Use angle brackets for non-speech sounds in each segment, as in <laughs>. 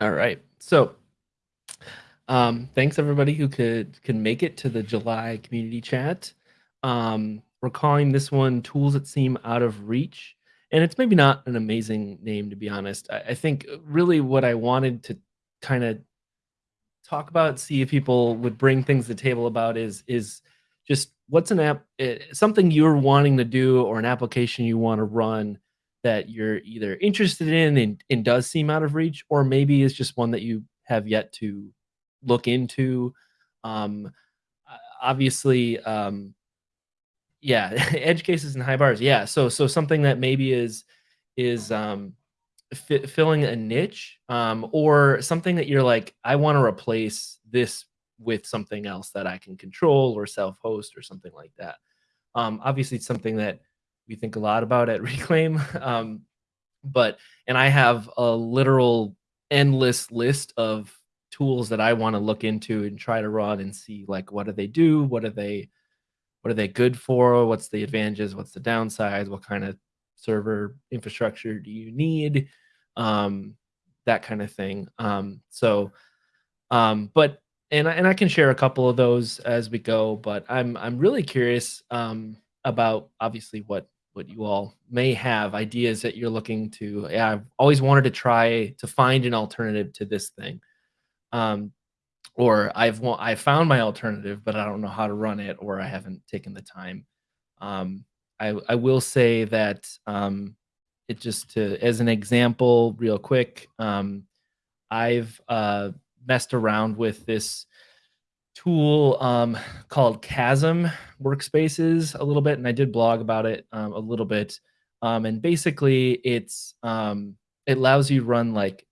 All right. So, um, thanks everybody who could can make it to the July community chat. Um, we're calling this one "Tools That Seem Out of Reach," and it's maybe not an amazing name to be honest. I, I think really what I wanted to kind of talk about, see if people would bring things to the table about is is just what's an app, eh, something you're wanting to do or an application you want to run that you're either interested in and, and does seem out of reach, or maybe it's just one that you have yet to look into. Um, obviously, um, yeah, <laughs> edge cases and high bars. Yeah, so so something that maybe is is um, fi- filling a niche, um, or something that you're like, I want to replace this with something else that I can control or self-host or something like that. Um, obviously, it's something that we think a lot about at <laughs> Reclaim. Um, but and I have a literal endless list of tools that I want to look into and try to run and see like what do they do, what are they what are they good for, what's the advantages, what's the downsides, what kind of server infrastructure do you need, um, that kind of thing. Um, so, um, but and I, and I can share a couple of those as we go, but I'm I'm really curious um, about obviously what what you all may have ideas that you're looking to. Yeah, I've always wanted to try to find an alternative to this thing, um, or I've I found my alternative, but I don't know how to run it, or I haven't taken the time. Um, I I will say that um, it just to as an example, real quick. Um, I've uh, messed around with this tool um, called Kasm Workspaces a little bit, and I did blog about it um, a little bit. Um, and basically, it's um, it allows you run like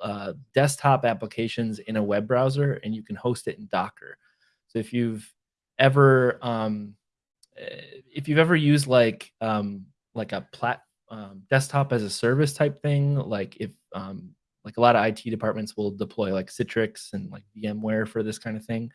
uh, desktop applications in a web browser, and you can host it in Docker. So if you've ever um, eh, if you've ever used like um, like a plat desktop as a service type thing, like if like a lot of IT departments will deploy like Citrix and like VMware for this kind of thing.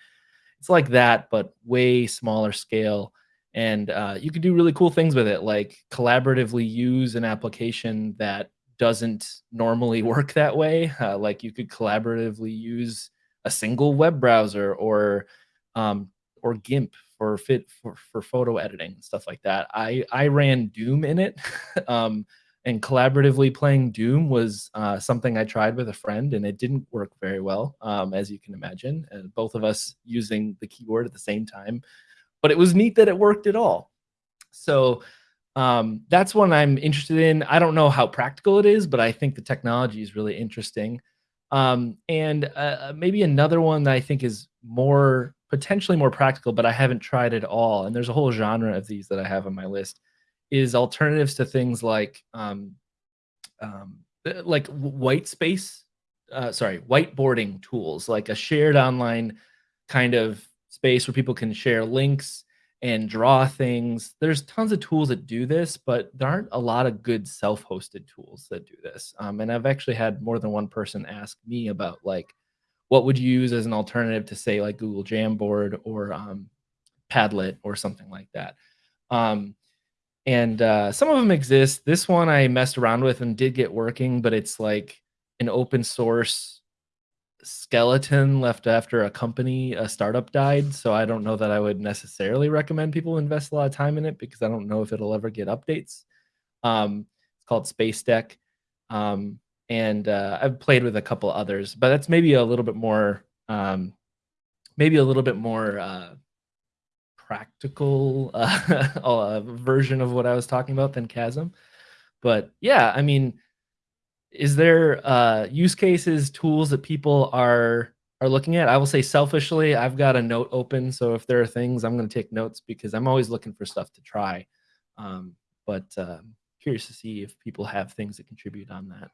It's like that, but way smaller scale. And uh, you can do really cool things with it, like collaboratively use an application that doesn't normally <laughs> work that way. Uh, like you could collaboratively use a single web browser or um, or GIMP for fit for, for photo editing and stuff like that. I I ran Doom in it. <laughs> um, and collaboratively playing Doom was uh, something I tried with a friend, and it didn't work very well, um, as you can imagine. And both of us using the keyboard at the same time, but it was neat that it worked at all. So um, that's one I'm interested in. I don't know how practical it is, but I think the technology is really interesting. Um, and uh, maybe another one that I think is more potentially more practical, but I haven't tried at all. And there's a whole genre of these that I have on my list is alternatives to things like um, um, uh, like white space, uh, sorry, whiteboarding tools, like a shared online kind of space where people can share links and draw things. There's tons of tools that do this, but there aren't a lot of good self-hosted tools that do this. Um, and I've actually had more than one person ask me about like, what would you use as an alternative to say like Google Jamboard or um, Padlet or something like that. Um, and uh, some of them exist. This one I messed around with and did get working, but it's like an open source skeleton left after a company, a startup died. So I don't know that I would necessarily recommend people invest a lot of time in it because I don't know if it'll ever get updates. Um, it's called Spacedeck. Um, and uh, I've played with a couple others, but that's maybe a little bit more, um, maybe a little bit more uh, practical <laughs> uh, uh, version of what I was talking about than Kasm. But yeah, I mean, is there uh, use cases, tools that people are are looking at? I will say selfishly, I've got a note open, so if there are things, I'm going to take notes because I'm always looking for stuff to try. Um, but uh, curious to see if people have things that contribute on that.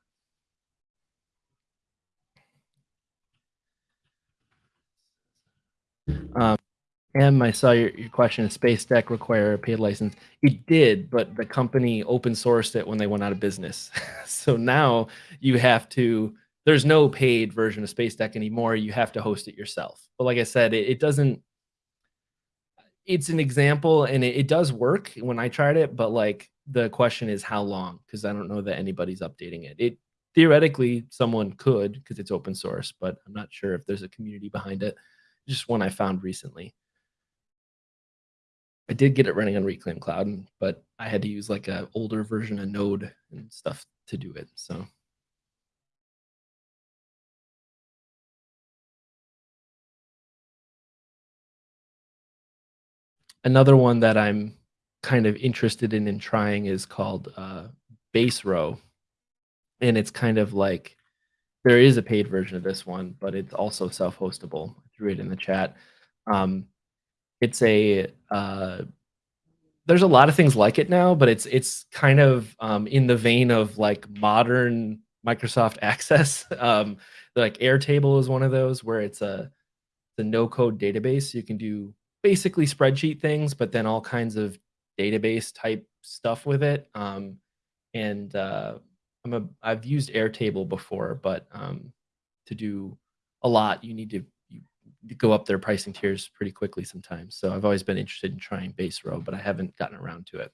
Um, and I saw your, your question, Spacedeck require a paid license? It did, but the company open sourced it when they went out of business. <laughs> so now you have to, there's no paid version of Spacedeck anymore. You have to host it yourself. But like I said, it, it doesn't, it's an example and it, it does work when I tried it, but like the question is how long? Because I don't know that anybody's updating it. It theoretically someone could because it's open source, but I'm not sure if there's a community behind it. Just one I found recently. I did get it running on Reclaim Cloud, but I had to use like an older version of Node and stuff to do it. So another one that I'm kind of interested in in trying is called uh, Baserow, and it's kind of like there is a paid version of this one, but it's also self-hostable. I threw it in the chat. Um, it's a uh, there's a lot of things like it now, but it's it's kind of um, in the vein of like modern Microsoft <laughs> Access. Um, like Airtable is one of those where it's a the no code database. You can do basically spreadsheet things, but then all kinds of database type stuff with it. Um, and uh, I'm a I've used Airtable before, but um, to do a lot, you need to go up their pricing tiers pretty quickly sometimes. So I've always been interested in trying Baserow, but I haven't gotten around to it.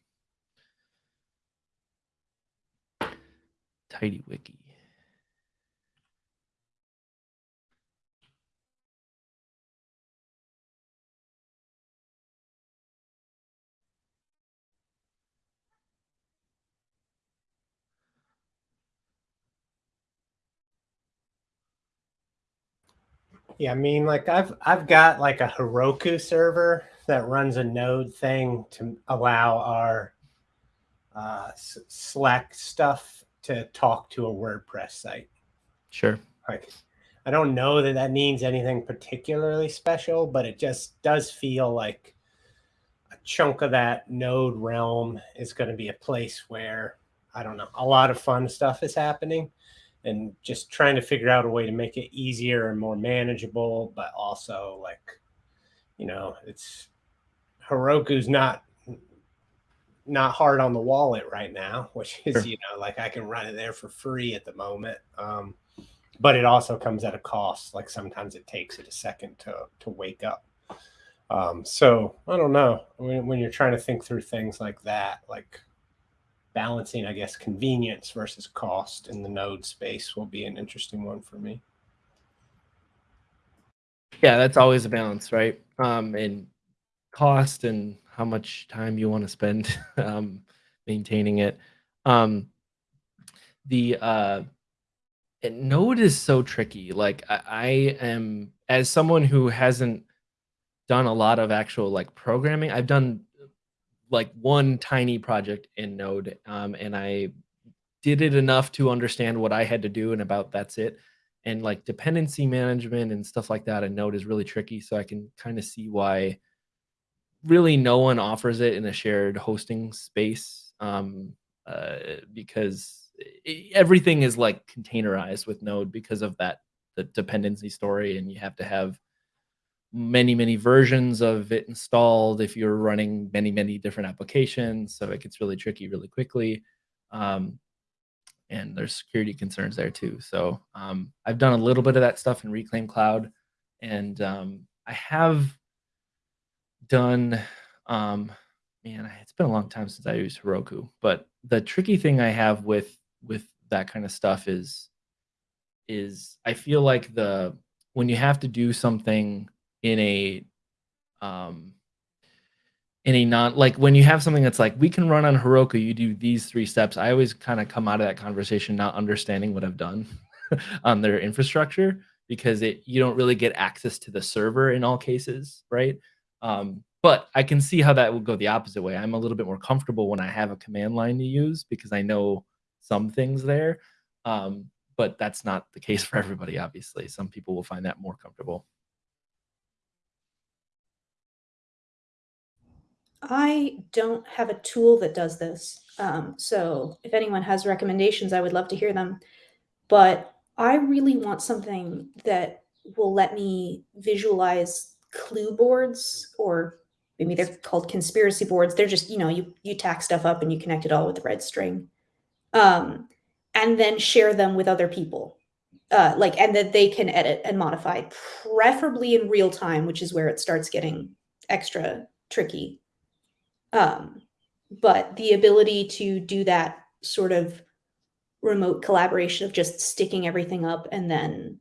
TiddlyWiki. Yeah, I mean, like I've I've got like a Heroku server that runs a node thing to allow our uh, Slack stuff to talk to a WordPress site. Sure. Like, I don't know that that means anything particularly special, but it just does feel like a chunk of that node realm is going to be a place where I don't know a lot of fun stuff is happening and just trying to figure out a way to make it easier and more manageable, but also like, you know, it's Heroku's not not hard on the wallet right now, <laughs> which is, sure. you know, like I can run it there for free at the moment. Um, but it also comes at a cost. Like sometimes it takes it a second to to wake up. Um, so I don't know when, when you're trying to think through things like that, like balancing, I guess, convenience versus cost in the node space will be an interesting one for me. Yeah, that's always a balance, right? Um, and cost and how much time you want to spend <laughs> um, maintaining it. Um, the uh, Node is so tricky. Like I, I am, as someone who hasn't done a lot of actual like programming, I've done like one tiny project in Node, um, and I did it enough to understand what I had to do, and about that's it. And like dependency management and stuff like that in Node is really tricky. So I can kind of see why really no one offers it in a shared hosting space um, uh, because everything is like containerized with Node because of that the dependency story, and you have to have many, many versions of it installed if you're running many, many different applications. So it gets really tricky really quickly. Um, and there's security concerns there too. So um, I've done a little bit of that stuff in Reclaim Cloud. And um, I have done, um, man, it's been a long time since I used Heroku. But the tricky thing I have with with that kind of stuff is is I feel like the when you have to do something in a um in a non like when you have something that's like we can run on Heroku, you do these three steps. I always kind of come out of that conversation not understanding what I've done <laughs> on their infrastructure because it you don't really get access to the server in all cases, right? Um, but I can see how that would go the opposite way. I'm a little bit more comfortable when I have a command line to use because I know some things there. Um, but that's not the case <laughs> for everybody, obviously. Some people will find that more comfortable. I don't have a tool that does this. Um, so if anyone has recommendations, I would love to hear them. But I really want something that will let me visualize clue boards or maybe they're called conspiracy boards. They're just, you know, you, you tack stuff up and you connect it all with the red string. Um, and then share them with other people. Uh, like, and that they can edit and modify, preferably in real time, which is where it starts getting extra tricky. Um, but the ability to do that sort of remote collaboration of just sticking everything up and then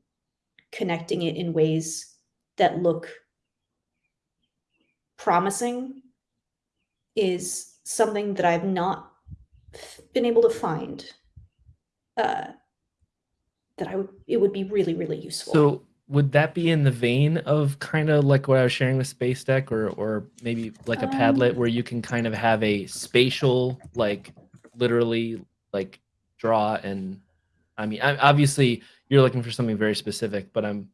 connecting it in ways that look promising is something that I've not been able to find uh, that I would it would be really really useful. So would that be in the vein of kind of like what I was sharing with Spacedeck, or or maybe like a Padlet Um, where you can kind of have a spatial, like literally like draw and I mean, I, obviously you're looking for something very specific, but I'm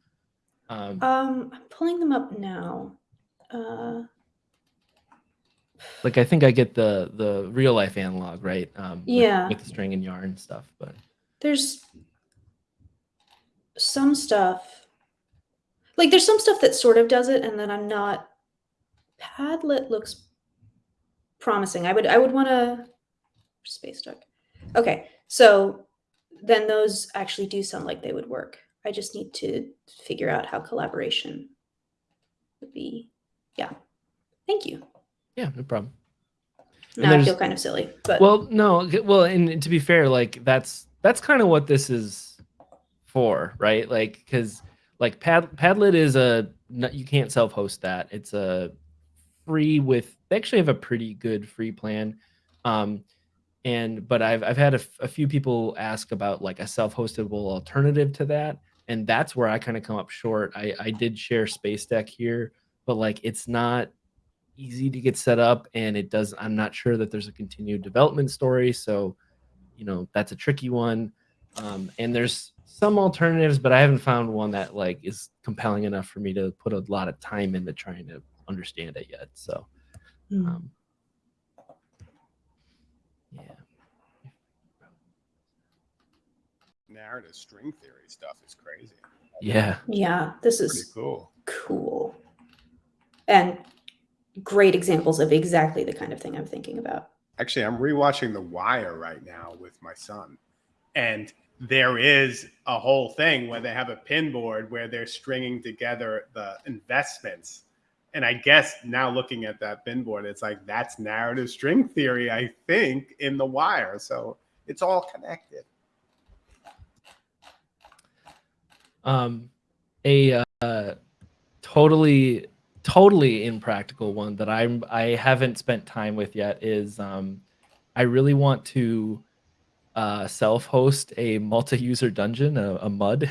um, um, I'm pulling them up now. Uh, like I think I get the the real life analog, right? Um, with- Yeah. with, the string and yarn stuff, but there's some stuff like there's some stuff that sort of does it and then i'm not padlet looks promising. I would i would want to Spacedeck okay so then those actually do sound like they would work. I just need to figure out how collaboration would be. Yeah. Thank you. Yeah, no problem. And now i feel kind of silly but Well, no, well, and to be fair, like that's that's kind of what this is for, right? Like, because like Pad Padlet is a you can't self-host that. It's a free with they actually have a pretty good free plan, um, and but I've I've had a, a few people ask about like a self-hostable alternative to that, and that's where I kind of come up short. I I did share Spacedeck here, but like it's not easy to get set up and it does i'm not sure that there's a continued development story so you know that's a tricky one um, and there's some alternatives but i haven't found one that like is compelling enough for me to put a lot of time into trying to understand it yet so Hmm. um, yeah narrative string theory stuff is crazy. yeah yeah this Pretty is cool. cool and great examples of exactly the kind of thing i'm thinking about Actually, I'm rewatching The Wire right now with my son, and there is a whole thing where they have a pin board where they're stringing together the investments. And I guess now looking at that pin board, it's like that's narrative string theory, I think, in The Wire. So it's all connected. um a uh totally totally impractical one that i'm i haven't spent time with yet is um i really want to uh self-host a multi-user dungeon a, a mud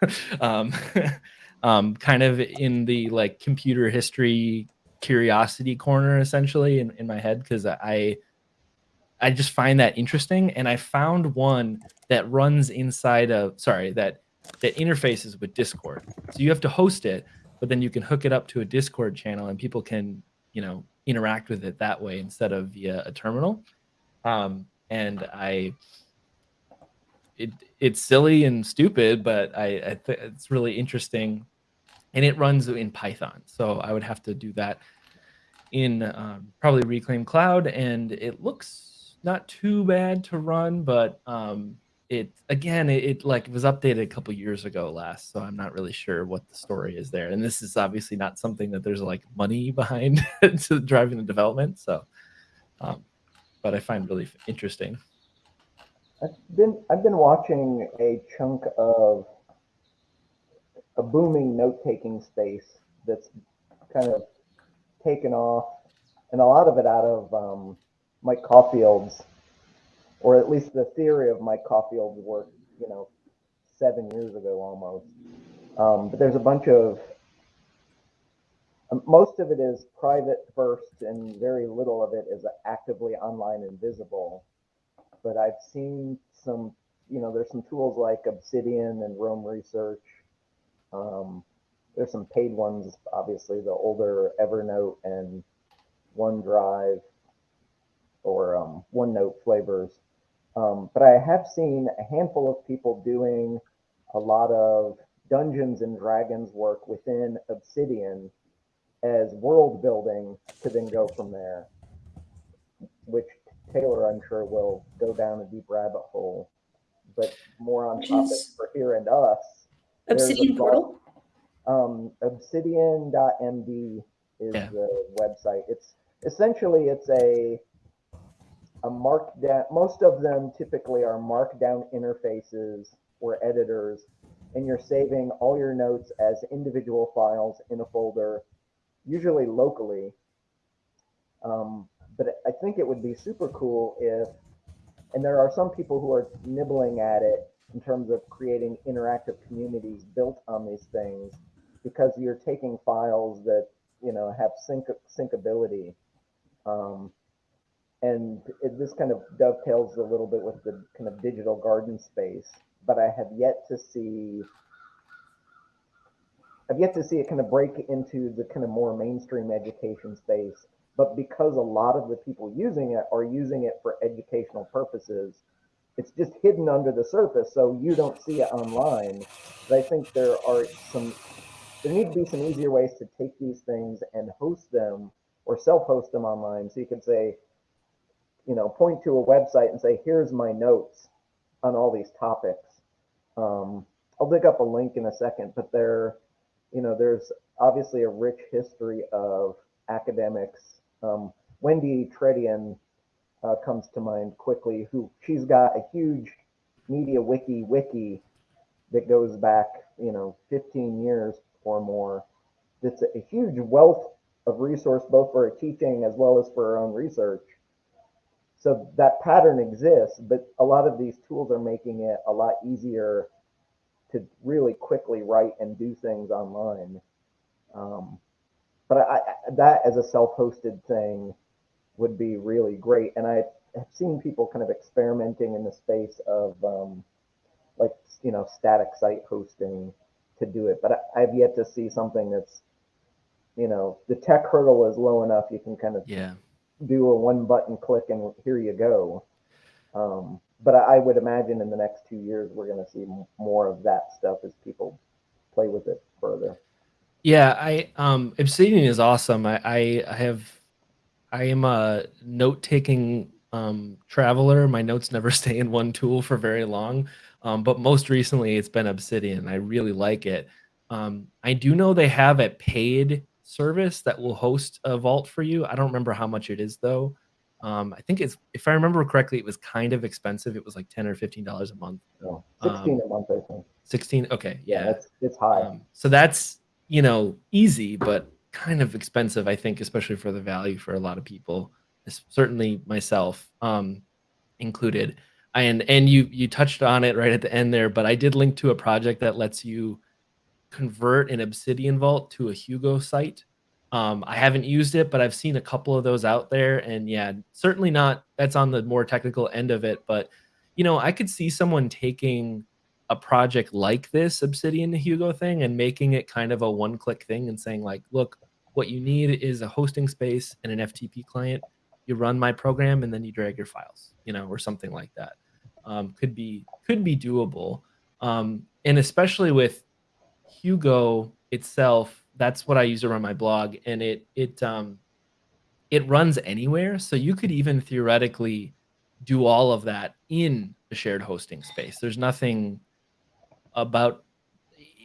<laughs> um <laughs> um kind of in the like computer history curiosity corner essentially in, in my head because i i just find that interesting and i found one that runs inside of sorry that that interfaces with Discord. So you have to host it, but then you can hook it up to a Discord channel and people can, you know, interact with it that way instead of via a terminal. Um, and I, it it's silly and stupid, but I, I it's really interesting, and it runs in Python. So I would have to do that in um, probably Reclaim Cloud, and it looks not too bad to run, but um, it again it, it like was updated a couple years ago last so i'm not really sure what the story is there and this is obviously not something that there's like money <laughs> behind <laughs> to driving the development so um, but i find really interesting I've been I've been watching a chunk of a booming note-taking space that's kind of taken off, and a lot of it out of um, Mike Caulfield's, or at least the theory of Mike Caulfield's work, you know, seven years ago almost. Um, but there's a bunch of most of it is private first, and very little of it is actively online and visible but I've seen some, you know, there's some tools like Obsidian and Roam Research. Um, there's some paid ones, obviously, the older Evernote and OneDrive or um, OneNote flavors. Um, but I have seen a handful of people doing a lot of Dungeons and Dragons work within Obsidian as world building to then go from there, which Taylor, I'm sure, will go down a deep rabbit hole. But more on Which topic for here and us. Obsidian portal Um, obsidian.md is Yeah. the website. It's essentially it's a a markdown. Most of them typically are markdown interfaces or editors, and you're saving all your notes as individual files in a folder, usually locally. Um, but I think it would be super cool if, and there are some people who are nibbling at it in terms of creating interactive communities built on these things, because you're taking files that you know have sync syncability. Um, and it, this kind of dovetails a little bit with the kind of digital garden space but i have yet to see i've yet to see it kind of break into the kind of more mainstream education space but because a lot of the people using it are using it for educational purposes it's just hidden under the surface so you don't see it online but i think there are some there need to be some easier ways to take these things and host them or self-host them online so you can say you know, point to a website and say, here's my notes on all these topics. Um, I'll dig up a link in a second, but there, you know, there's obviously a rich history of academics. Um, Wendy Tredian uh, comes to mind quickly, who she's got a huge media wiki wiki that goes back, you know, 15 years or more. It's a huge wealth of resource, both for teaching as well as for her own research. So that pattern exists, but a lot of these tools are making it a lot easier to really quickly write and do things online. Um, but I, I, that as a self-hosted thing would be really great. And I have seen people kind of experimenting in the space of um, like, you know, static site hosting to do it. But I, I've yet to see something that's, you know, the tech hurdle is low enough. You can kind of Yeah. do a one button click and here you go. Um, but I, I would imagine in the next two years, we're going to see more of that stuff as people play with it further. Yeah, I um Obsidian is awesome. I I, I have I am a note taking um traveler. My notes <laughs> never stay in one tool for very long. Um, but most recently it's been Obsidian. I really like it. Um, I do know they have a paid service that will host a vault for you. I don't remember how much it is though. Um, I think it's if I remember correctly, it was kind of expensive. It was like 10 or 15 dollars a month. So 16 Um, a month, I think. 16. Okay, Yeah, yeah. it's, it's high. Um, so that's you know easy, but kind of expensive, I think, especially for the value for a lot of people. Certainly myself um, included. And and you you touched on it right at the end there, but I did link to a project that lets you convert an Obsidian Vault to a Hugo site. Um, I haven't used it, but I've seen a couple of those out there, and yeah, certainly not. That's on the more technical end of it, but you know, I could see someone taking a project like this Obsidian Hugo thing and making it kind of a one-click thing and saying like, look, what you need is a hosting space and an FTP client. You run my program and then you drag your files, you know, or something like that. Um, could be could be doable, um, and especially with Hugo itself, that's what I use to run my blog, and it it um, it runs anywhere. So you could even theoretically do all of that in a shared hosting space. There's nothing about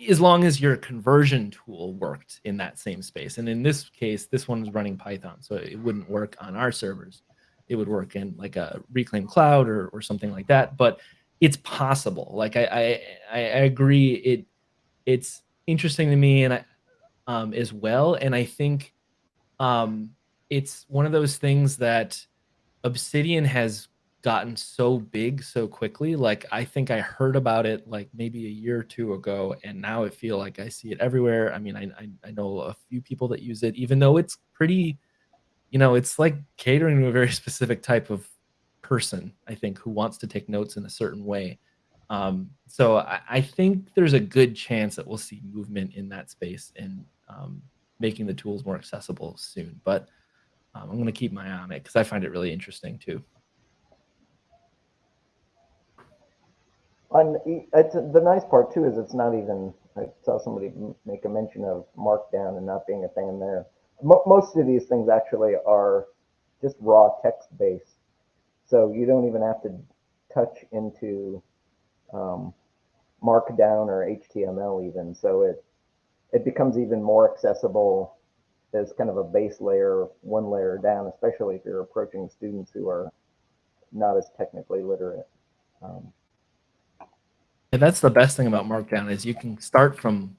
as long as your conversion tool worked in that same space. And in this case, this one is running Python, so it wouldn't work on our servers. It would work in like a Reclaim Cloud or, or something like that. But it's possible. Like I, I, I I agree. It it's interesting to me and I um, as well. And I think um, it's one of those things that Obsidian has gotten so big so quickly. Like I think I heard about it like maybe a year or two ago, and now I feel like I see it everywhere. I mean, I I, I know a few people that use it, even though it's pretty, you know, it's like catering to a very <laughs> specific type of person. I think who wants to take notes in a certain way. Um, so I, I think there's a good chance that we'll see movement in that space and um, making the tools more accessible soon. But um, I'm going to keep my eye on it because I find it really interesting too. It's, the nice part too is it's not even. I saw somebody make a mention of Markdown and not being a thing in there. Mo- most of these things actually are just raw text based, so you don't even have to touch into um, Markdown or HTML even. So it it becomes even more accessible as kind of a base layer, one layer down, especially if you're approaching students who are not as technically literate. Um, And that's the best thing about Markdown is you can start from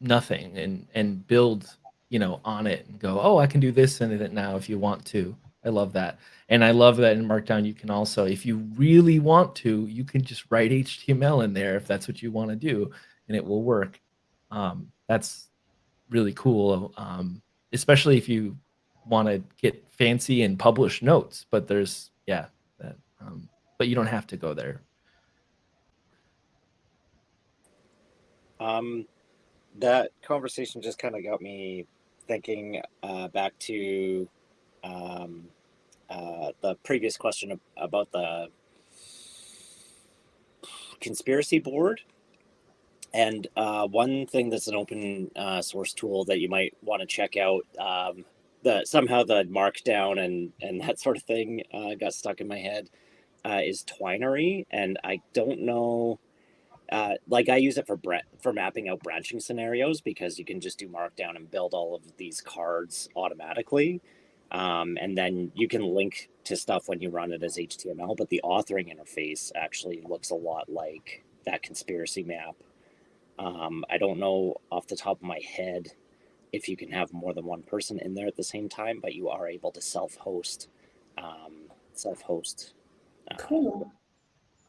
nothing and and build, you know, on it and go, oh, I can do this and it now if you want to. I love that. And I love that in Markdown you can also, if you really want to, you can just write HTML in there if that's what you want to do, and it will work. Um, that's really cool. Um, especially if you want to get fancy and publish notes. But there's yeah, that um, but you don't have to go there. Um, that conversation just kind of got me thinking uh, back to um, uh, the previous question about the conspiracy board. And uh, one thing that's an open uh, source tool that you might want to check out. Um, the somehow the markdown and and that sort of thing uh, got stuck in my head uh, is Twinery, and I don't know uh, like I use it for bre- for mapping out branching scenarios because you can just do markdown and build all of these cards automatically. Um, and then you can link to stuff when you run it as HTML, but the authoring interface actually looks a lot like that conspiracy map. Um, I don't know off the top of my head if you can have more than one person in there at the same time, but you are able to self-host, um, self-host. uh, Cool.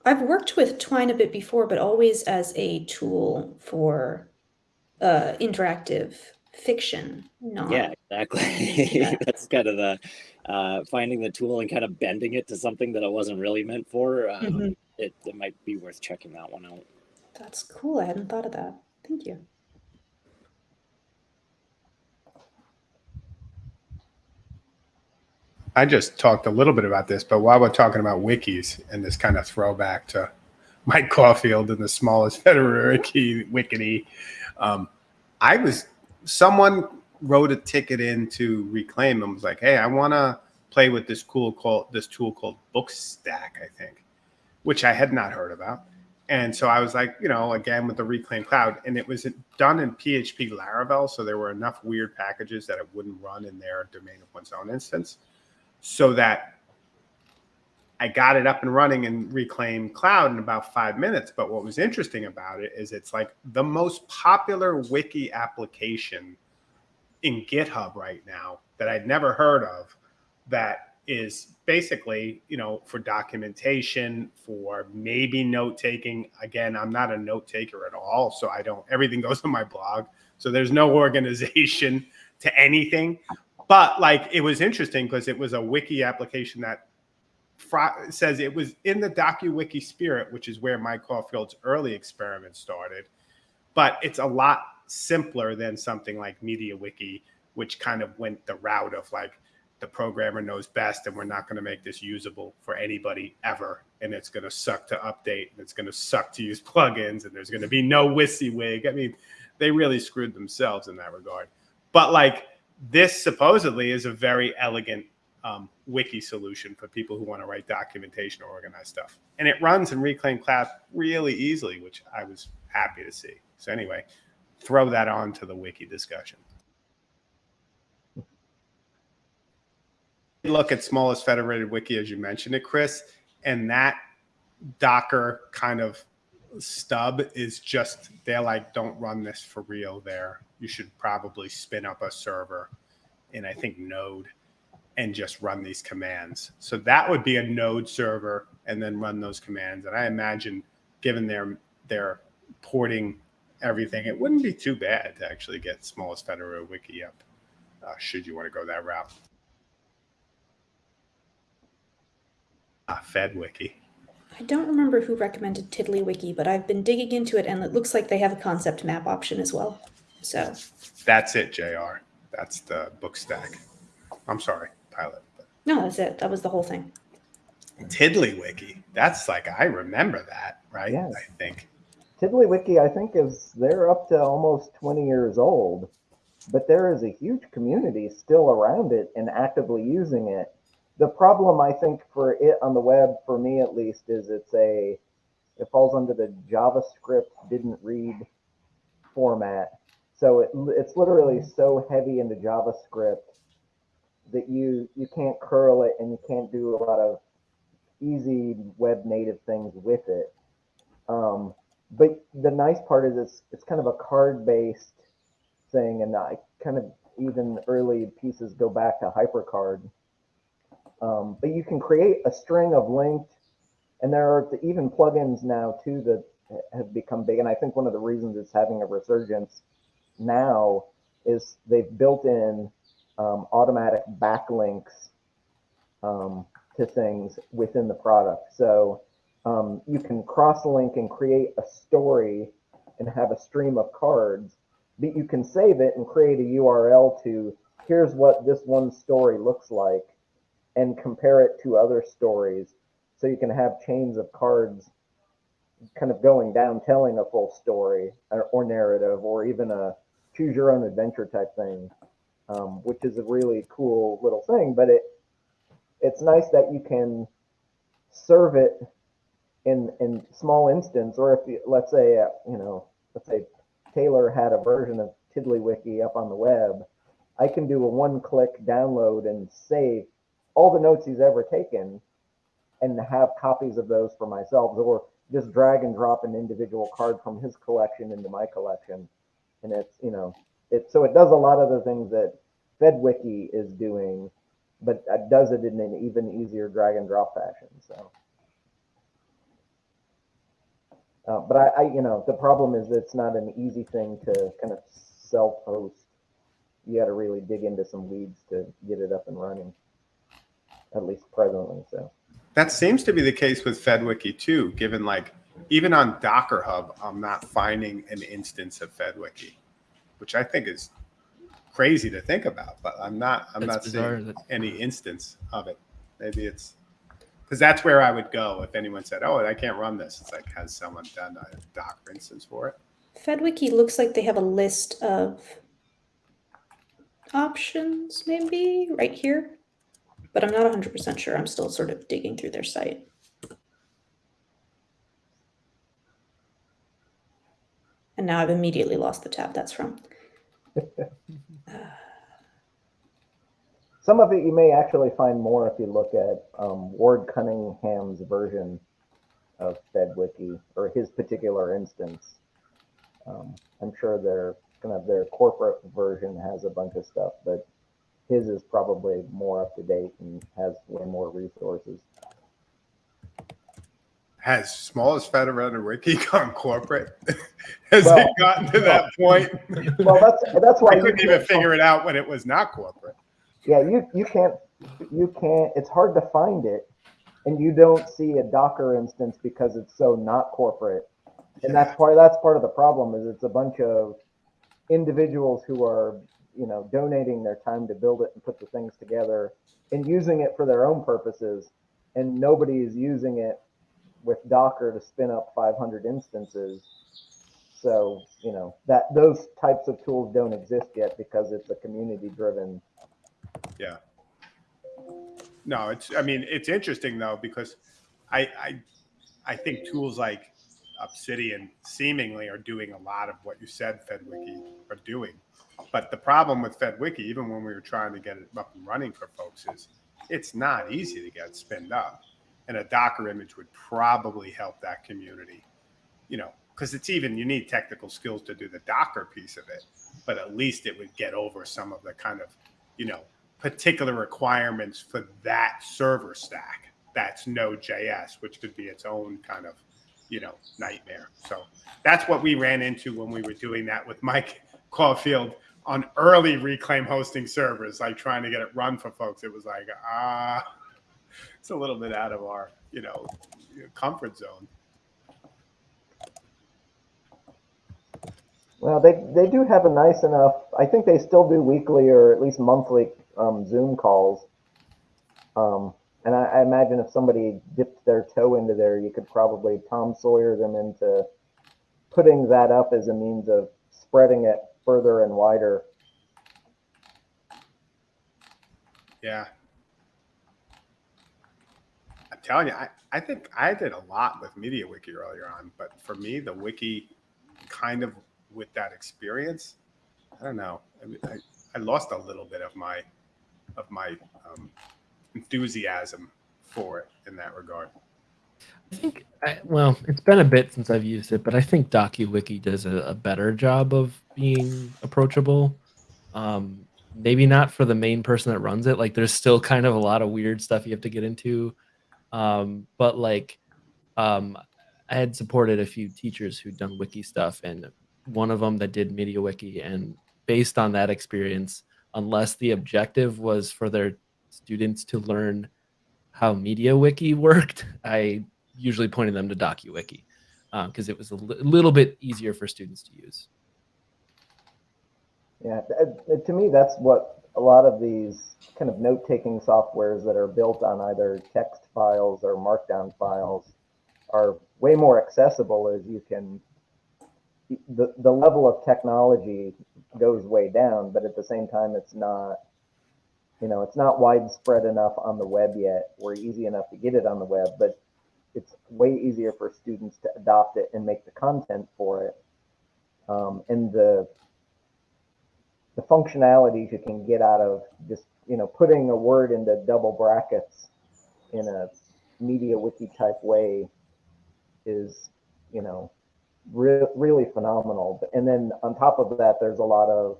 I've worked with Twine a bit before, but always as a tool for uh, interactive fiction, not Yeah, exactly. Yeah. <laughs> That's kind of the uh, finding the tool and kind of bending it to something that it wasn't really meant for. Um, Mhm. it, it might be worth checking that one out. That's cool. I hadn't thought of that. Thank you. I just talked a little bit about this, but while we're talking about wikis and this kind of throwback to Mike Caulfield and the smallest <laughs> federal wiki, wikity, um, I was someone wrote a ticket in to reclaim and was like, "Hey, I want to play with this cool called this tool called Bookstack, I think, which I had not heard about." And so I was like, you know, again with the Reclaim Cloud, and it was done in PHP Laravel, so there were enough weird packages that it wouldn't run in their domain of one's own instance so that I got it up and running in reclaim cloud in about five minutes. But what was interesting about it is it's like the most popular wiki application in GitHub right now that I'd never heard of that is basically, you know, for documentation, for maybe note taking. Again, I'm not a note taker at all. So I don't, everything <laughs> goes on my blog. So there's no <laughs> organization to anything but like it was interesting because it was a wiki application that says it was in the DokuWiki spirit, which is where Mike Caulfield's early experiment started. But it's a lot simpler than something like MediaWiki, which kind of went the route of like the programmer knows best, and we're not going to make this usable for anybody ever, and it's going to suck to update, and it's going to suck to use <laughs> plugins, and there's going to be no WYSIWYG. I mean, they really screwed themselves in that regard. But like this supposedly is a very elegant um, wiki solution for people who want to write documentation or organize stuff. And it runs in Reclaim Cloud really easily, which I was happy to see. So anyway, throw that on to the wiki discussion. Look at smallest federated wiki as you mentioned it, Chris, and that Docker kind of stub is just they're like, don't run this for real there. You should probably spin up a server in I think Node and just run these commands. So that would be a Node server and then run those commands. And I imagine given their their porting everything, it wouldn't be too bad to actually get smallest federated wiki up, uh, should you want to go that route. FedWiki. I don't remember who recommended TiddlyWiki, but I've been digging into it and it looks like they have a concept map option as well. So That's it, JR. That's the book stack. I'm sorry, pilot. But no, that's it. That was the whole thing. TiddlyWiki. That's like I remember that, right? Yes. I think. TiddlyWiki, I think, is they're up to almost 20 years old, but there is a huge community still around it and actively using it. The problem, I think, for it on the web, for me at least, is it's a it falls under the JavaScript didn't read format. So it, it's literally so heavy into JavaScript that you you can't curl it and you can't do a lot of easy web native things with it. Um, but the nice part is it's it's kind of a card based thing, and I kind of even early pieces go back to HyperCard. Um, but you can create a string of linked, and there are even plugins now too that have become big. And I think one of the reasons it's having a resurgence now is they've built in um, automatic backlinks um, to things within the product. So um, you can cross link and create a story and have a stream of cards, but you can save it and create a URL to here's what this one story looks like and compare it to other stories. So you can have chains of cards kind of going down, telling a full story or, or narrative, or even a choose your own adventure type thing, um, which is a really cool little thing. But it it's nice that you can serve it in in small instance, or if you, let's say uh, you know let's say Taylor had a version of TiddlyWiki up on the web, I can do a one-click download and save all the notes he's ever taken, and have copies of those for myself, or just drag and drop an individual card from his collection into my collection, and it's you know it so it does a lot of the things that FedWiki is doing, but does it in an even easier drag and drop fashion. So. Uh, but I, I, you know, the problem is it's not an easy thing to kind of self-host. You got to really dig into some weeds to get it at least presently. So That seems to be the case with FedWiki too, given like even on Docker Hub, I'm not finding an instance of FedWiki, which I think is crazy to think about, but I'm not, I'm That's not bizarre seeing any instance of it. Maybe it's because that's where I would go if anyone said, "Oh, I can't run this." It's like, has someone done a Docker instance for it? FedWiki looks like they have a list of options, maybe right here, but I'm not 100% sure. I'm still sort of digging through their site. And now I've immediately lost the tab that's from. some of it you may actually find more if you look at um, Ward Cunningham's version of FedWiki or his particular instance. Um, I'm sure their kind of their corporate version has a bunch of stuff, but his is probably more up to date and has way more resources. Has smallest federated wiki <laughs> gone corporate? <laughs> Has Well, it gotten to that point? <laughs> Well, that's that's why I couldn't even figure it out when it was not corporate. Yeah, you you can't you can't. It's hard to find it, and you don't see a Docker instance because it's so not corporate. And that's part that's part of the problem is it's a bunch of individuals who are you know donating their time to build it and put the things together and using it for their own purposes, and nobody is using it with Docker to spin up 500 instances. So you know that those types of tools don't exist yet because it's a community driven Yeah. No, it's. I mean, it's interesting though because I I I think tools like Obsidian seemingly are doing a lot of what you said FedWiki are doing. But the problem with FedWiki, even when we were trying to get it up and running for folks, is it's not easy to get spinned up. And a Docker image would probably help that community, you know, because it's even you need technical skills to do the Docker piece of it, but at least it would get over some of the kind of, you know, particular requirements for that server stack. That's Node.js, which could be its own kind of, you know, nightmare. So that's what we ran into when we were doing that with Mike Caulfield on early reclaim hosting servers, like trying to get it run for folks. It was like, ah, <laughs> it's a little bit out of our, you know, comfort zone. Well, they they do have a nice enough. I think they still do weekly or at least monthly um, Zoom calls. Um, and I, I imagine if somebody dipped their toe into there, you could probably Tom Sawyer them into putting that up as a means of spreading it further and wider. Yeah. I'm telling you, I, I think I did a lot with MediaWiki earlier on, but for me, the wiki kind of with that experience, I don't know. I, I, I lost a little bit of my of my um, enthusiasm for it in that regard. I think, I, well, it's been a bit since I've used it, but I think DokuWiki does a, a better job of being approachable. Um, maybe not for the main person that runs it. Like, there's still kind of a lot of weird stuff you have to get into. Um, but like, um, I had supported a few teachers who'd done wiki stuff, and one of them that did MediaWiki, and based on that experience, unless the objective was for their students to learn how MediaWiki <laughs> worked, I usually pointed them to DokuWiki um, because it was a li- little bit easier for students to use. Yeah, to me, that's what a lot of these kind of note-taking softwares that are built on either text files or markdown files are way more accessible as you can the, the level of technology goes way down, but at the same time, it's not, you know, it's not widespread enough on the web yet or easy enough to get it on the web, but it's way easier for students to adopt it and make the content for it. Um, and the the functionalities you can get out of just you know putting a word into double brackets in a media wiki type way is you know re- really phenomenal and then on top of that there's a lot of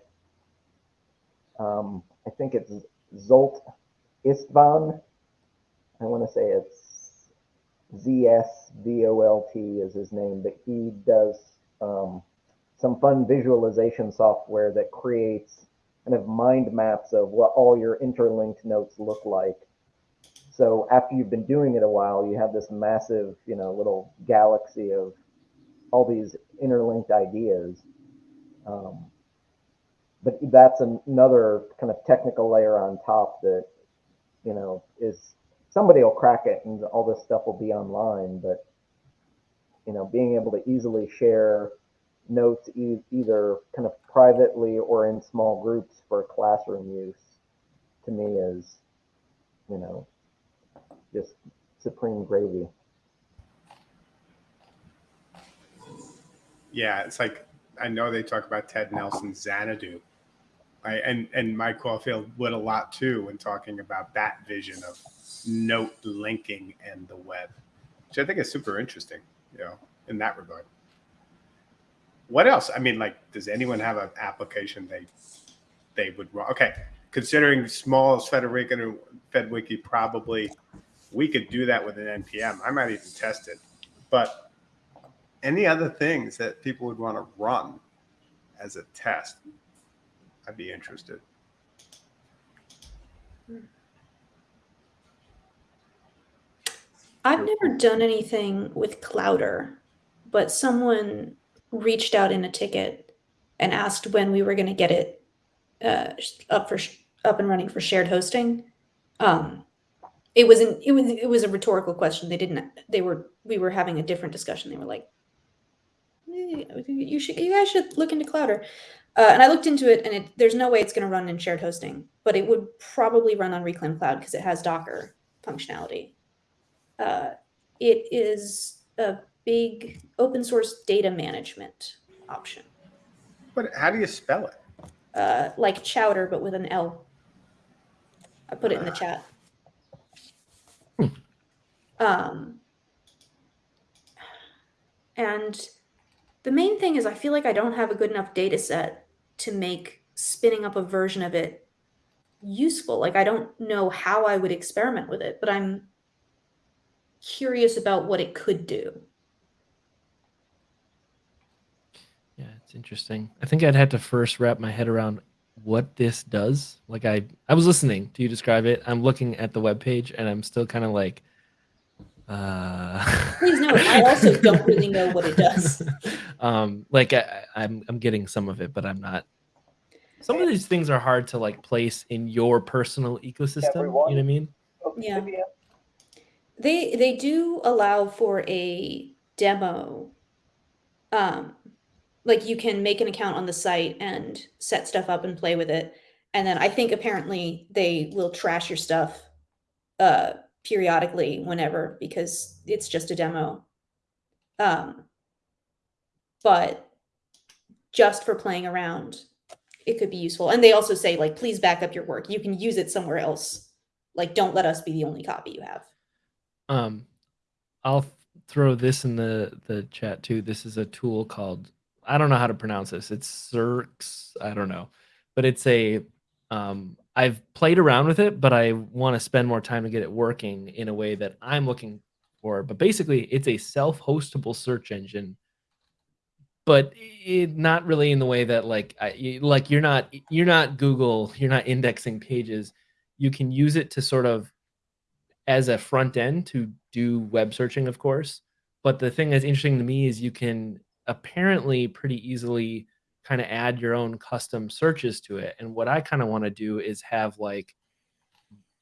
um, i think it's zolt istvan i want to say it's z-s-v-o-l-t is his name but he does um, some fun visualization software that creates kind of mind maps of what all your interlinked notes look like. So after you've been doing it a while, you have this massive, you know, little galaxy of all these interlinked ideas. Um, but that's another kind of technical layer on top that, you know, is somebody will crack it and all this stuff will be online. But, you know, being able to easily share notes e- either kind of privately or in small groups for classroom use to me is you know just supreme gravy Yeah, it's like I know they talk about Ted Nelson Xanadu, I, and and Mike Caulfield would a lot too when talking about that vision of note linking and the web, which I think is super interesting. You know, in that regard. What else? I mean, like, does anyone have an application they they would run? Okay, considering smallest federated and FedWiki, probably we could do that with an npm. I might even test it, but any other things that people would want to run as a test, I'd be interested. I've never done anything with Clowder, but someone reached out in a ticket and asked when we were going to get it uh, up for up and running for shared hosting. Um, it was an, it was it was a rhetorical question. They didn't. They were we were having a different discussion. They were like, "Eh, "You should you guys should look into Clowder." Uh, and I looked into it, and it, there's no way it's going to run in shared hosting, but it would probably run on Reclaim Cloud because it has Docker functionality. Uh, it is a big open source data management option, But how do you spell it? uh, like Chowder but with an L. I put it in the chat. Um, and the main thing is, I feel like I don't have a good enough data set to make spinning up a version of it useful. Like, I don't know how I would experiment with it, but I'm curious about what it could do. Yeah, it's interesting. I think I'd have to first wrap my head around what this does. Like I I was listening to you describe it. I'm looking at the web page and I'm still kind of like uh Please note, I also don't really know what it does. <laughs> um like I, I'm I'm getting some of it, but I'm not some of these things are hard to like place in your personal ecosystem. Everyone. You know what I mean? Yeah. They they do allow for a demo. Um, like you can make an account on the site and set stuff up and play with it. And then I think apparently they will trash your stuff uh periodically whenever because it's just a demo. Um but just for playing around, it could be useful. And they also say like please back up your work. You can use it somewhere else. Like don't let us be the only copy you have. Um, I'll throw this in the the chat too. This is a tool called I don't know how to pronounce this. It's Searx. I don't know, but it's a um, I've played around with it, but I want to spend more time to get it working in a way that I'm looking for. But basically, it's a self-hostable search engine, but it, not really in the way that like I, like you're not you're not Google, you're not indexing pages. You can use it to sort of as a front end to do web searching, of course. But the thing that's interesting to me is you can apparently pretty easily kind of add your own custom searches to it. And what I kind of want to do is have like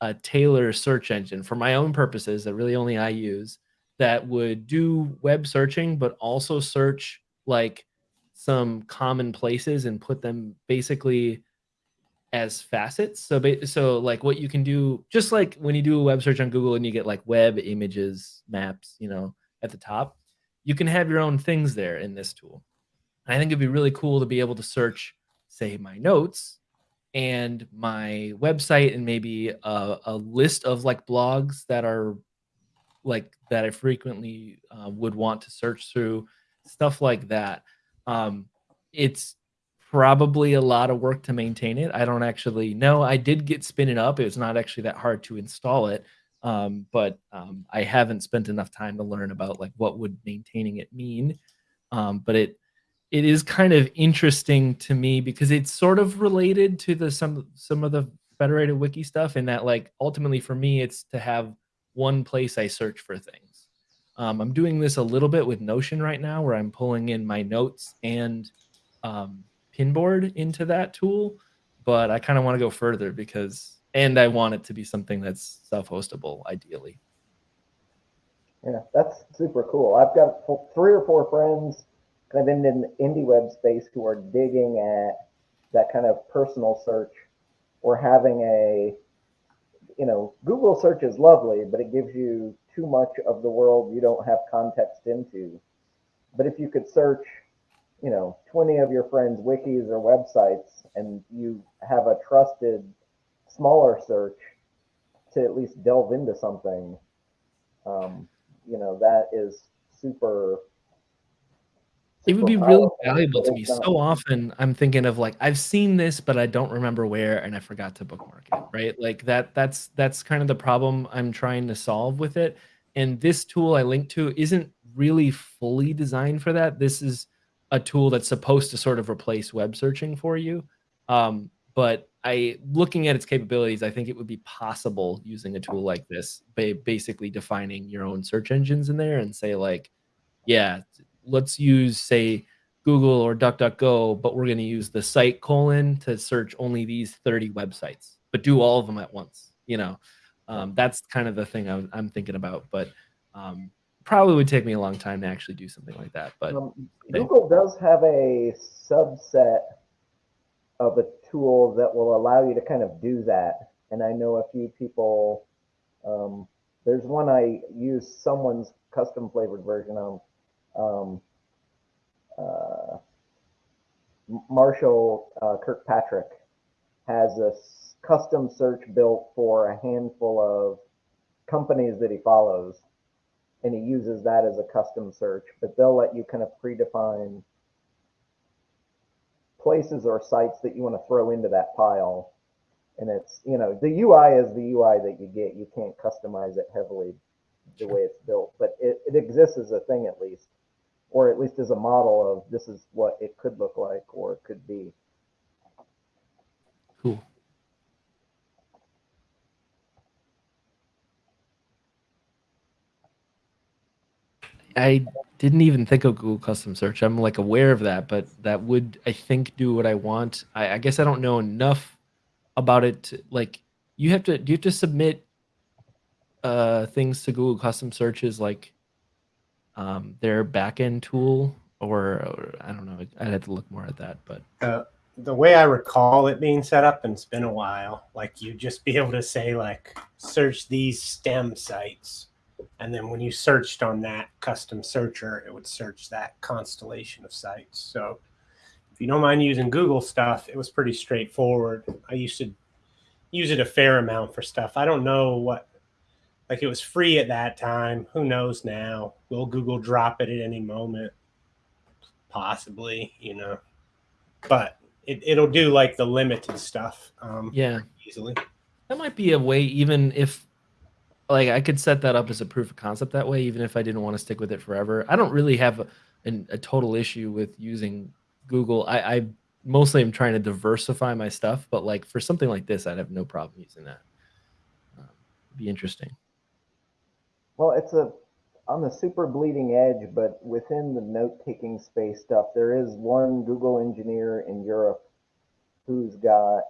a Taylor search engine for my own purposes that really only I use that would do web searching, but also search like some common places and put them basically as facets. So, so like what you can do, just like when you do a web search on Google and you get like web images, maps, you know, at the top, you can have your own things there in this tool. And I think it'd be really cool to be able to search, say, my notes and my website and maybe a, a list of like blogs that are like that I frequently uh, would want to search through, stuff like that. Um, it's probably a lot of work to maintain it. I don't actually know. I did get spin it up. It was not actually that hard to install it, um, but um, I haven't spent enough time to learn about like what would maintaining it mean. Um, but it it is kind of interesting to me because it's sort of related to the some some of the federated wiki stuff in that like ultimately for me it's to have one place I search for things. Um, I'm doing this a little bit with Notion right now where I'm pulling in my notes and um, pinboard into that tool, but I kind of want to go further because and I want it to be something that's self-hostable ideally. Yeah, that's super cool. I've got three or four friends kind of in the indie web space who are digging at that kind of personal search or having a, you know, Google search is lovely, but it gives you too much of the world you don't have context into. But if you could search, you know, 20 of your friends' wikis or websites and you have a trusted smaller search to at least delve into something, um, you know, that is super. It would be really valuable to me. So often I'm thinking of like I've seen this, but I don't remember where, and I forgot to bookmark it. Right, like that. That's that's kind of the problem I'm trying to solve with it. And this tool I linked to isn't really fully designed for that. This is a tool that's supposed to sort of replace web searching for you. Um, but I, looking at its capabilities, I think it would be possible using a tool like this, ba- basically defining your own search engines in there and say like, yeah, let's use say Google or DuckDuckGo, but we're going to use the site colon to search only these 30 websites, but do all of them at once. You know, um, that's kind of the thing I'm, I'm thinking about, but um, probably would take me a long time to actually do something like that. But Um. Google does have a subset of a tool that will allow you to kind of do that. And I know a few people, um, there's one I use someone's custom flavored version of. Um, uh, Marshall uh, Kirkpatrick has a custom search built for a handful of companies that he follows and he uses that as a custom search, but they'll let you kind of predefine places or sites that you want to throw into that pile. And it's, you know, the UI is the UI that you get. You can't customize it heavily the way it's built, but it, it exists as a thing at least, or at least as a model of this is what it could look like or it could be. cool. I didn't even think of Google Custom Search. I'm like aware of that, but that would I think do what I want. I, I guess I don't know enough about it. To, like you have to do you have to submit uh things to Google Custom Searches like um their backend tool or, or I don't know. I'd have to look more at that, but the the way I recall it being set up, and it's been a while, like you just be able to say like search these STEM sites, and then when you searched on that custom searcher, it would search that constellation of sites. So if you don't mind using Google stuff, it was pretty straightforward. I used to use it a fair amount for stuff. I don't know what Like it was free at that time. Who knows now? Will Google drop it at any moment? Possibly, you know. But it, it'll do like the limited stuff um, Yeah. easily. That might be a way, even if like I could set that up as a proof of concept that way, even if I didn't want to stick with it forever. I don't really have a, an, a total issue with using Google. I, I mostly am trying to diversify my stuff, but like for something like this, I'd have no problem using that. Um, be interesting. Well, it's a on the super bleeding edge, but within the note taking space stuff, there is one Google engineer in Europe who's got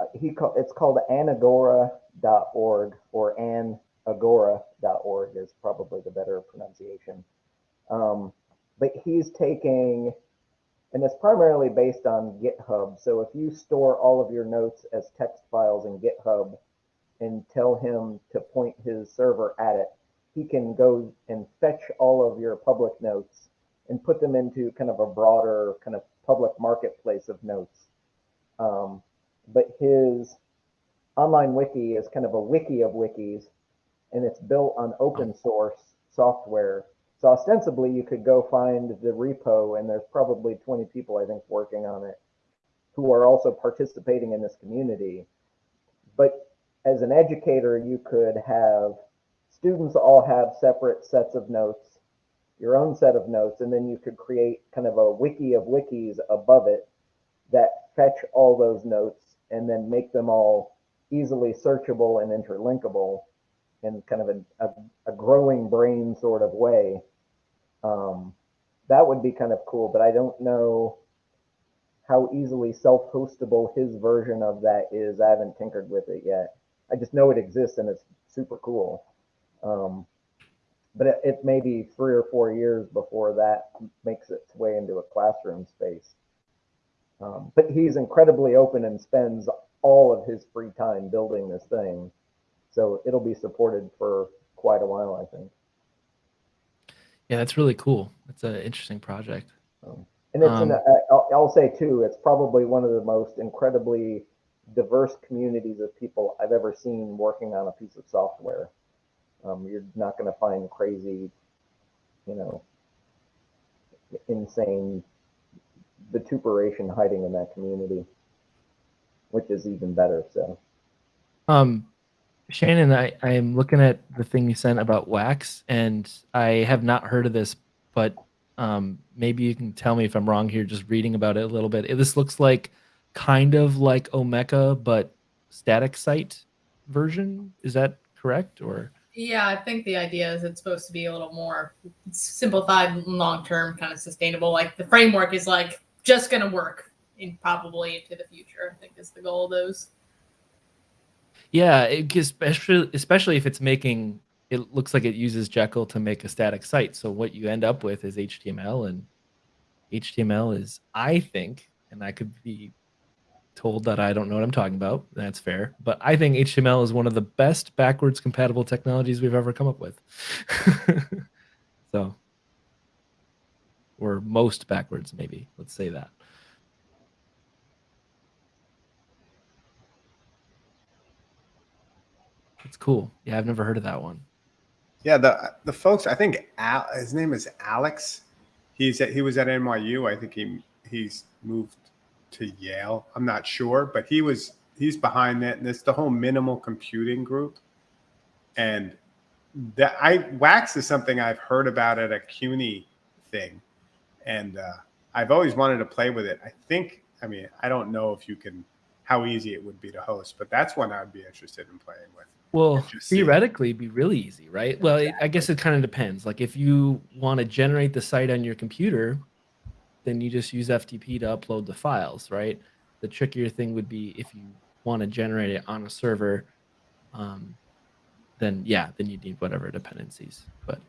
uh, he call, it's called anagora.org or anagora.org is probably the better pronunciation. Um, but he's taking and it's primarily based on GitHub. So if you store all of your notes as text files in GitHub and tell him to point his server at it, he can go and fetch all of your public notes and put them into kind of a broader kind of public marketplace of notes. Um, but his online wiki is kind of a wiki of wikis and it's built on open source software. So ostensibly you could go find the repo and there's probably 20 people I think working on it who are also participating in this community. But as an educator, you could have students all have separate sets of notes, your own set of notes, and then you could create kind of a wiki of wikis above it that fetch all those notes and then make them all easily searchable and interlinkable in kind of a, a, a growing brain sort of way. Um, that would be kind of cool, but I don't know how easily self-hostable his version of that is. I haven't tinkered with it yet. I just know it exists and it's super cool. Um, but it, it may be three or four years before that makes its way into a classroom space. Um, but he's incredibly open and spends all of his free time building this thing. So it'll be supported for quite a while, I think. Yeah, that's really cool. That's an interesting project. Um, and it's Um, an, I'll, I'll say too, it's probably one of the most incredibly diverse communities of people I've ever seen working on a piece of software. Um, you're not going to find crazy, you know, insane vituperation hiding in that community, which is even better. So, Um, Shannon, I, I am looking at the thing you sent about wax, and I have not heard of this, but um, maybe you can tell me if I'm wrong here, just reading about it a little bit. This looks like kind of like Omeka, but static site version. Is that correct? Or Yeah, I think the idea is it's supposed to be a little more simplified, long term, kind of sustainable. Like the framework is like just going to work in probably into the future. I think is the goal of those. yeah, it, especially especially if it's making it looks like it uses Jekyll to make a static site. So what you end up with is HTML, and HTML is, I think, and I could be told that I don't know what I'm talking about. That's fair, but I think HTML is one of the best backwards compatible technologies we've ever come up with. <laughs> so, or most backwards, maybe. Let's say that. It's cool. Yeah, I've never heard of that one. Yeah, the the folks. I think Al, his name is Alex. He's at, he was at NYU. I think he he's moved to Yale. I'm not sure, but he was he's behind that. And it's the whole minimal computing group. And that I Wax is something I've heard about at a CUNY thing, and uh, I've always wanted to play with it. I think. I mean, I don't know if you can how easy it would be to host, but that's one I'd be interested in playing with. Well, theoretically, it'd be really easy, right? Well, it, I guess it kind of depends. Like, if you want to generate the site on your computer, then you just use FTP to upload the files, right? The trickier thing would be if you want to generate it on a server, um, then yeah, then you need whatever dependencies. But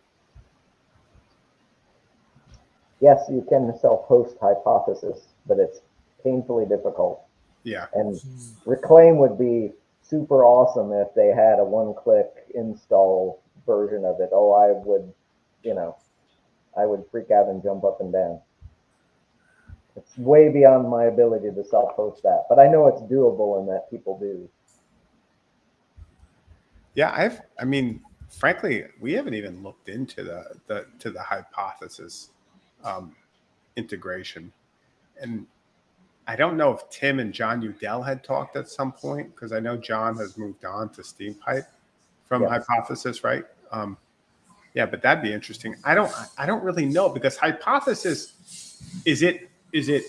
yes, you can self-host hypothesis, but it's painfully difficult. Yeah. And Reclaim would be super awesome if they had a one-click install version of it. Oh, I would, you know, I would freak out and jump up and down. It's way beyond my ability to self-host that, but I know it's doable and that people do. Yeah, I've. I mean, frankly, we haven't even looked into the the to the hypothesis um, integration, and I don't know if Tim and Jon Udell had talked at some point because I know Jon has moved on to Steampipe from Yes. hypothesis, right? Um, yeah, but that'd be interesting. I don't. I don't really know because hypothesis is it is it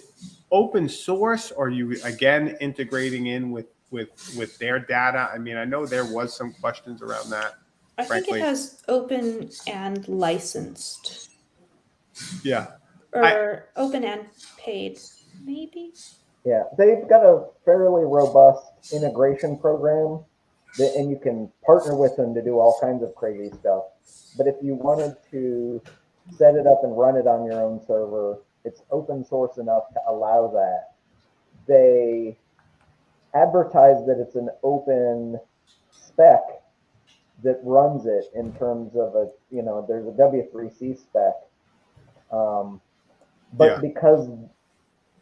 open source or are you again integrating in with with with their data? I mean, I know there was some questions around that. I think it has open and licensed, Yeah. or I- open and paid, maybe. Yeah, they've got a fairly robust integration program, that, and you can partner with them to do all kinds of crazy stuff. But if you wanted to set it up and run it on your own server, it's open source enough to allow that. They advertise that it's an open spec that runs it in terms of a, you know, there's a W3C spec. Um, but Yeah. because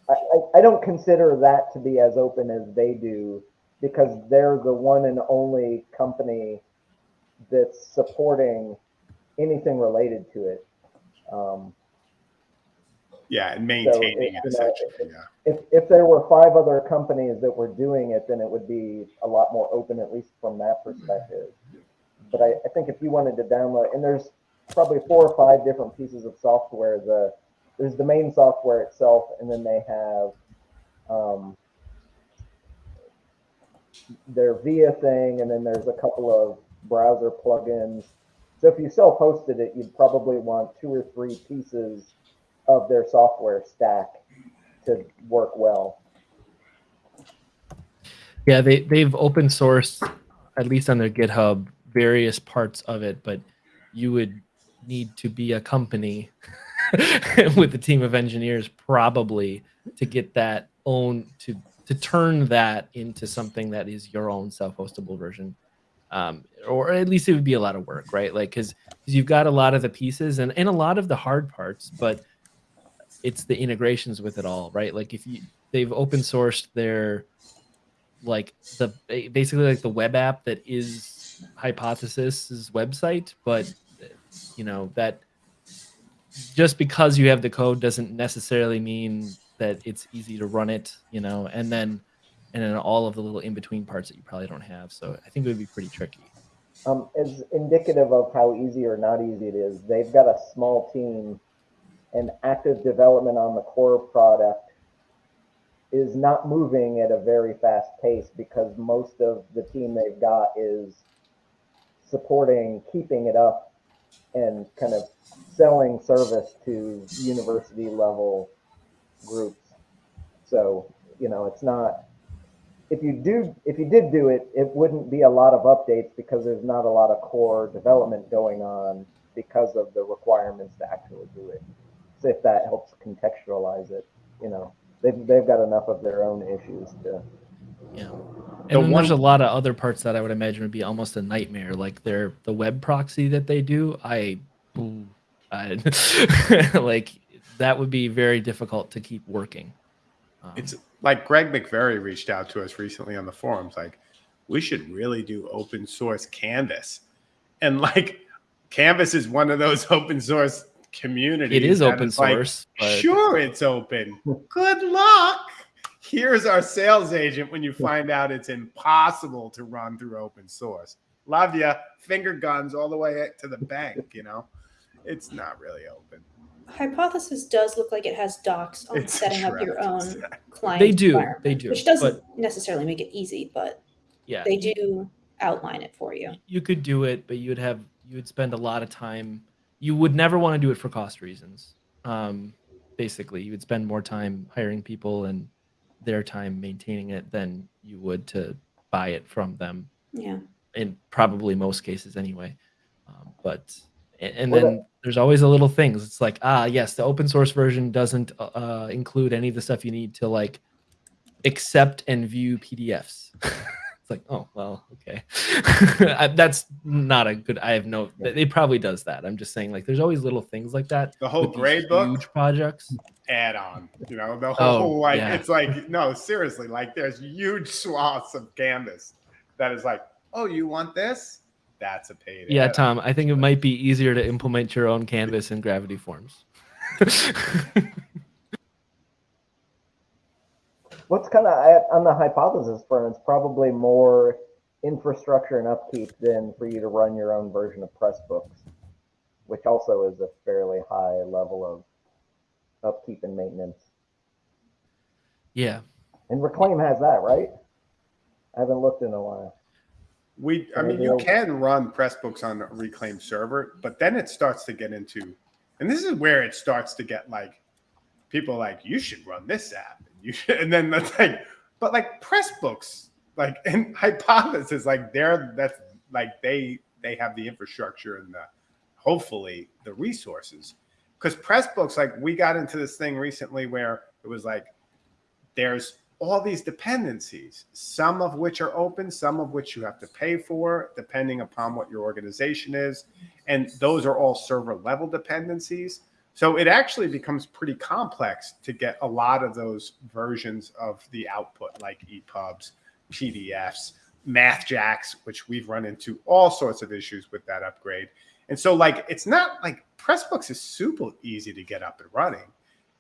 I, I, I don't consider that to be as open as they do because they're the one and only company that's supporting anything related to it. Um, Yeah, and maintaining it- it you know, essentially. Yeah. if, if there were five other companies that were doing it, then it would be a lot more open, at least from that perspective. But I, I think if you wanted to download, and there's probably four or five different pieces of software. The there's the main software itself, and then they have um, their VIA thing, and then there's a couple of browser plugins. So if you self-hosted it, you'd probably want two or three pieces of their software stack to work well. Yeah, they they've open sourced at least on their GitHub various parts of it, but you would need to be a company <laughs> with a team of engineers probably to get that own to to turn that into something that is your own self-hostable version. Um, or at least it would be a lot of work, right? Like because you've got a lot of the pieces and, and a lot of the hard parts, but it's the integrations with it all, right? Like if you they've open sourced their like the basically like the web app that is hypothesis's website but you know that just because you have the code doesn't necessarily mean that it's easy to run it you know? And then and then all of the little in between parts that you probably don't have. So i think it would be pretty tricky. Um, as indicative of how easy or not easy it is, they've got a small team and active development on the core product is not moving at a very fast pace because most of the team they've got is supporting keeping it up and kind of selling service to university level groups. So, you know, it's not if you do if you did do it, it wouldn't be a lot of updates because there's not a lot of core development going on because of the requirements to actually do it. So if that helps contextualize it, you know, they've they've got enough of their own issues to yeah. The and then there's a lot of other parts that i would imagine would be almost a nightmare like their the web proxy that they do. I, I <laughs> like that would be very difficult to keep working. Um, It's like Greg McVerry reached out to us recently on the forums, like, we should really do open source Canvas. And like, Canvas is one of those <laughs> open source communities. it is open is like, source but sure, it's open. <laughs> Good luck. Here's our sales agent when you find out it's impossible to run through open source. Love you. Finger guns all the way to the bank, you know? It's not really open. Hypothesis does look like it has docs on It's setting up your trapped. own <laughs> client. They do, they do, Which doesn't but- necessarily make it easy, but yeah they do outline it for you. you could do it, but you would have you would spend a lot of time. You would never want to do it for cost reasons. Um, basically, you would spend more time hiring people and their time maintaining it than you would to buy it from them. Yeah. In probably most cases, anyway. Um, but and, and Well, then there's always a little things. It's like ah yes, the open source version doesn't uh, include any of the stuff you need to like accept and view PDFs. <laughs> it's like, oh well, okay. <laughs> That's not a good. I have no. It probably does that. I'm just saying, like, there's always little things like that. The whole grade book huge projects. add on, you know, the Oh, whole like, yeah. it's like, no, seriously, like there's huge swaths of canvas that is like, oh, you want this? that's a pain. Yeah, Tom, I think it might be easier to implement your own canvas in Gravity Forms. <laughs> What's kind of on the hypothesis front, it's probably more infrastructure and upkeep than for you to run your own version of Pressbooks, which also is a fairly high level of upkeep and maintenance. yeah. And Reclaim has that, right? I haven't looked in a while. We, I mean, you can run Pressbooks on a Reclaim server, but then it starts to get into, and this is where it starts to get like, people like, you should run this app, and you should, <laughs> and then that's like, but like press books, like, <laughs> and Hypothesis, like they're that's like they they have the infrastructure and the hopefully the resources, because press books, like we got into this thing recently where it was like, there's all these dependencies, some of which are open, some of which you have to pay for, depending upon what your organization is. And those are all server level dependencies. So it actually becomes pretty complex to get a lot of those versions of the output, like EPUBs, PDFs, MathJax, which we've run into all sorts of issues with that upgrade. And so, like, it's not like Pressbooks is super easy to get up and running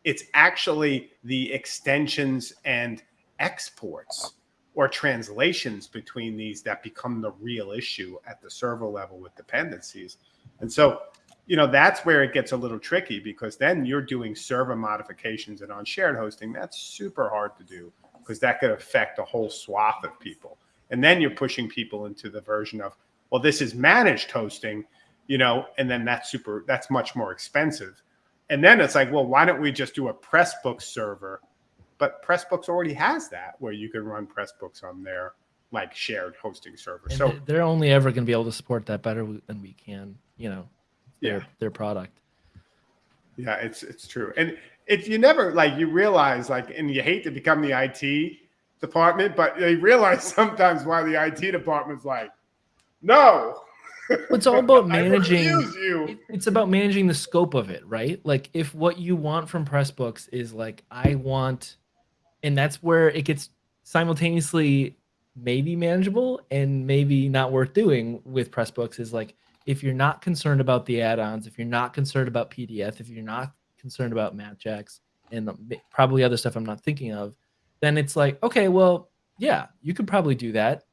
it's actually the extensions and exports or translations between these that become the real issue at the server level with dependencies. And so, you know, that's where it gets a little tricky because then you're doing server modifications and on shared hosting, that's super hard to do because that could affect a whole swath of people. And then you're pushing people into the version of, well, this is managed hosting, you know, and then that's super, that's much more expensive. And then it's like, well, why don't we just do a Pressbooks server? But Pressbooks already has that where you can run Pressbooks on their like shared hosting server. And So they- they're only ever going to be able to support that better than we can, you know, their, Yeah. their product. yeah, it's it's true. And if you never like you realize like and you hate to become the IT department, but they realize <laughs> sometimes why the IT department's like, no. It's all about <laughs> managing-. It- It's about managing the scope of it, right? Like if what you want from Pressbooks is like I want and that's where it gets simultaneously maybe manageable and maybe not worth doing with Pressbooks is like if you're not concerned about the add-ons, if you're not concerned about PDF, if you're not concerned about MathJax and probably other stuff I'm not thinking of, then it's like, okay, well, yeah, you could probably do that.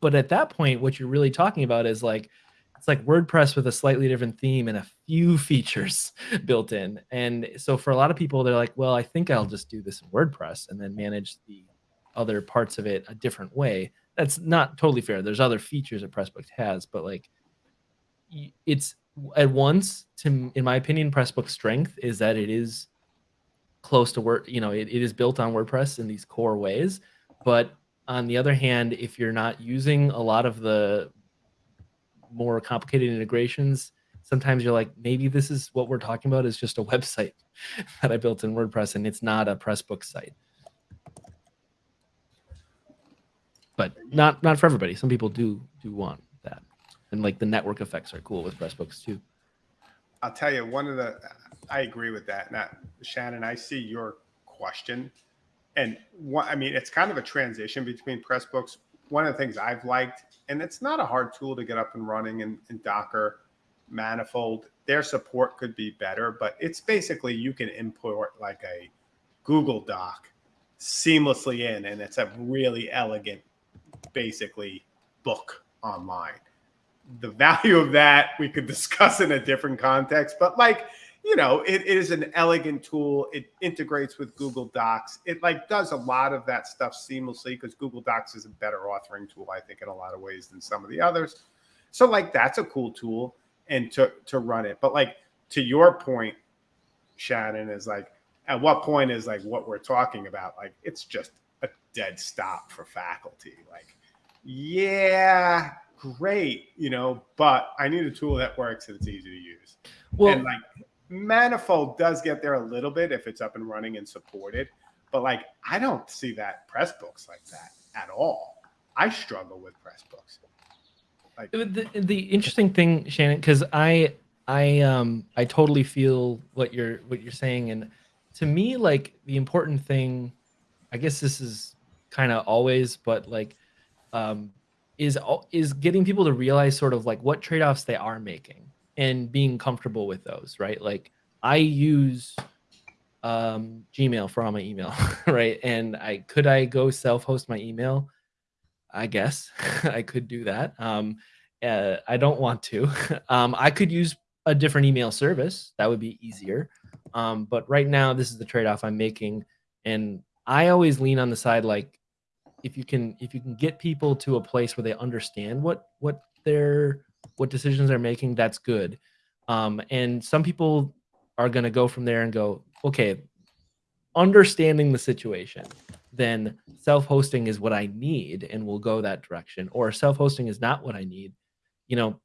But at that point, what you're really talking about is like it's like WordPress with a slightly different theme and a few <laughs> features built in. And so for a lot of people, they're like, well, I think I'll just do this in WordPress and then manage the other parts of it a different way. That's not totally fair. There's other features that Pressbooks has, but like it's at once, to in my opinion, Pressbook's strength is that it is close to Word, you know, it, it is built on WordPress in these core ways. But on the other hand, if you're not using a lot of the more complicated integrations, sometimes you're like, maybe this is what we're talking about is just a <laughs> website that I built in WordPress and it's not a Pressbook site. But not not for everybody. Some people do do want. And like the network effects are cool with Pressbooks too. I'll tell you one of the I agree with that. Now, Shannon, I see your question. And what I mean, it's kind of a transition between Pressbooks. One of the things I've liked, and it's not a hard tool to get up and running in, in Docker Manifold. Their support could be better, but it's basically you can import like a Google Doc seamlessly in, and it's a really elegant, basically book online the value of that we could discuss in a different context but like you know it, it is an elegant tool. It integrates with google docs. It like does a lot of that stuff seamlessly because google docs is a better authoring tool i think in a lot of ways than some of the others. So like that's a cool tool and to to run it. But like to your point shannon is like at what point is like what we're talking about? Like it's just a dead stop for faculty. Like yeah great, you know, but I need a tool that works and it's easy to use. Well, and like Manifold does get there a little bit if it's up and running and supported, but like I don't see that Pressbooks like that at all. I struggle with Pressbooks. Like the, the interesting thing, Shannon, because I I um I totally feel what you're what you're saying, and to me, like the important thing, I guess this is kind of always, but like um is is getting people to realize sort of like what trade-offs they are making and being comfortable with those, right? Like I use um, Gmail for all my email, <laughs> right? And I could I go self-host my email? I guess <laughs> I could do that. Um, uh, I don't want to. <laughs> um, I could use a different email service. That would be easier. Um, but right now, this is the trade-off I'm making, and I always lean on the side like if you can if you can get people to a place where they understand what what their what decisions they're making, that's good. Um, and some people are going to go from there and go, okay, understanding the situation, then self-hosting is what I need, and we'll go that direction. Or self-hosting is not what I need, you know,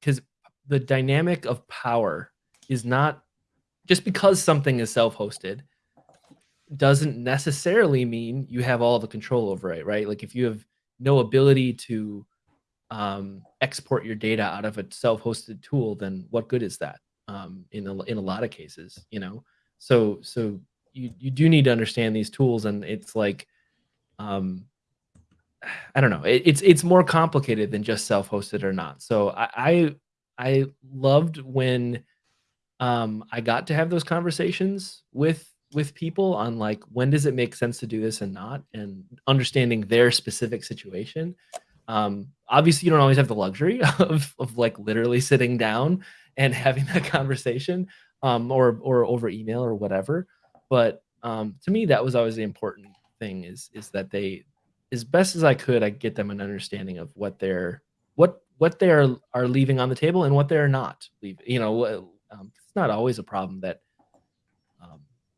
because the dynamic of power is not just because something is self-hosted doesn't necessarily mean you have all the control over it, right? Like if you have no ability to um, export your data out of a self-hosted tool, then what good is that? Um, in a, in a lot of cases, you know. So so you you do need to understand these tools, and it's like, um, I don't know, it, it's it's more complicated than just self-hosted or not. So I I, I loved when um, I got to have those conversations with with people on like when does it make sense to do this and not and understanding their specific situation. Um obviously you don't always have the luxury <laughs> of of like literally sitting down and having that conversation um or or over email or whatever. But um to me that was always the important thing is is that they as best as i could i get them an understanding of what they're what what they are are leaving on the table and what they're not leaving you know um, it's not always a problem that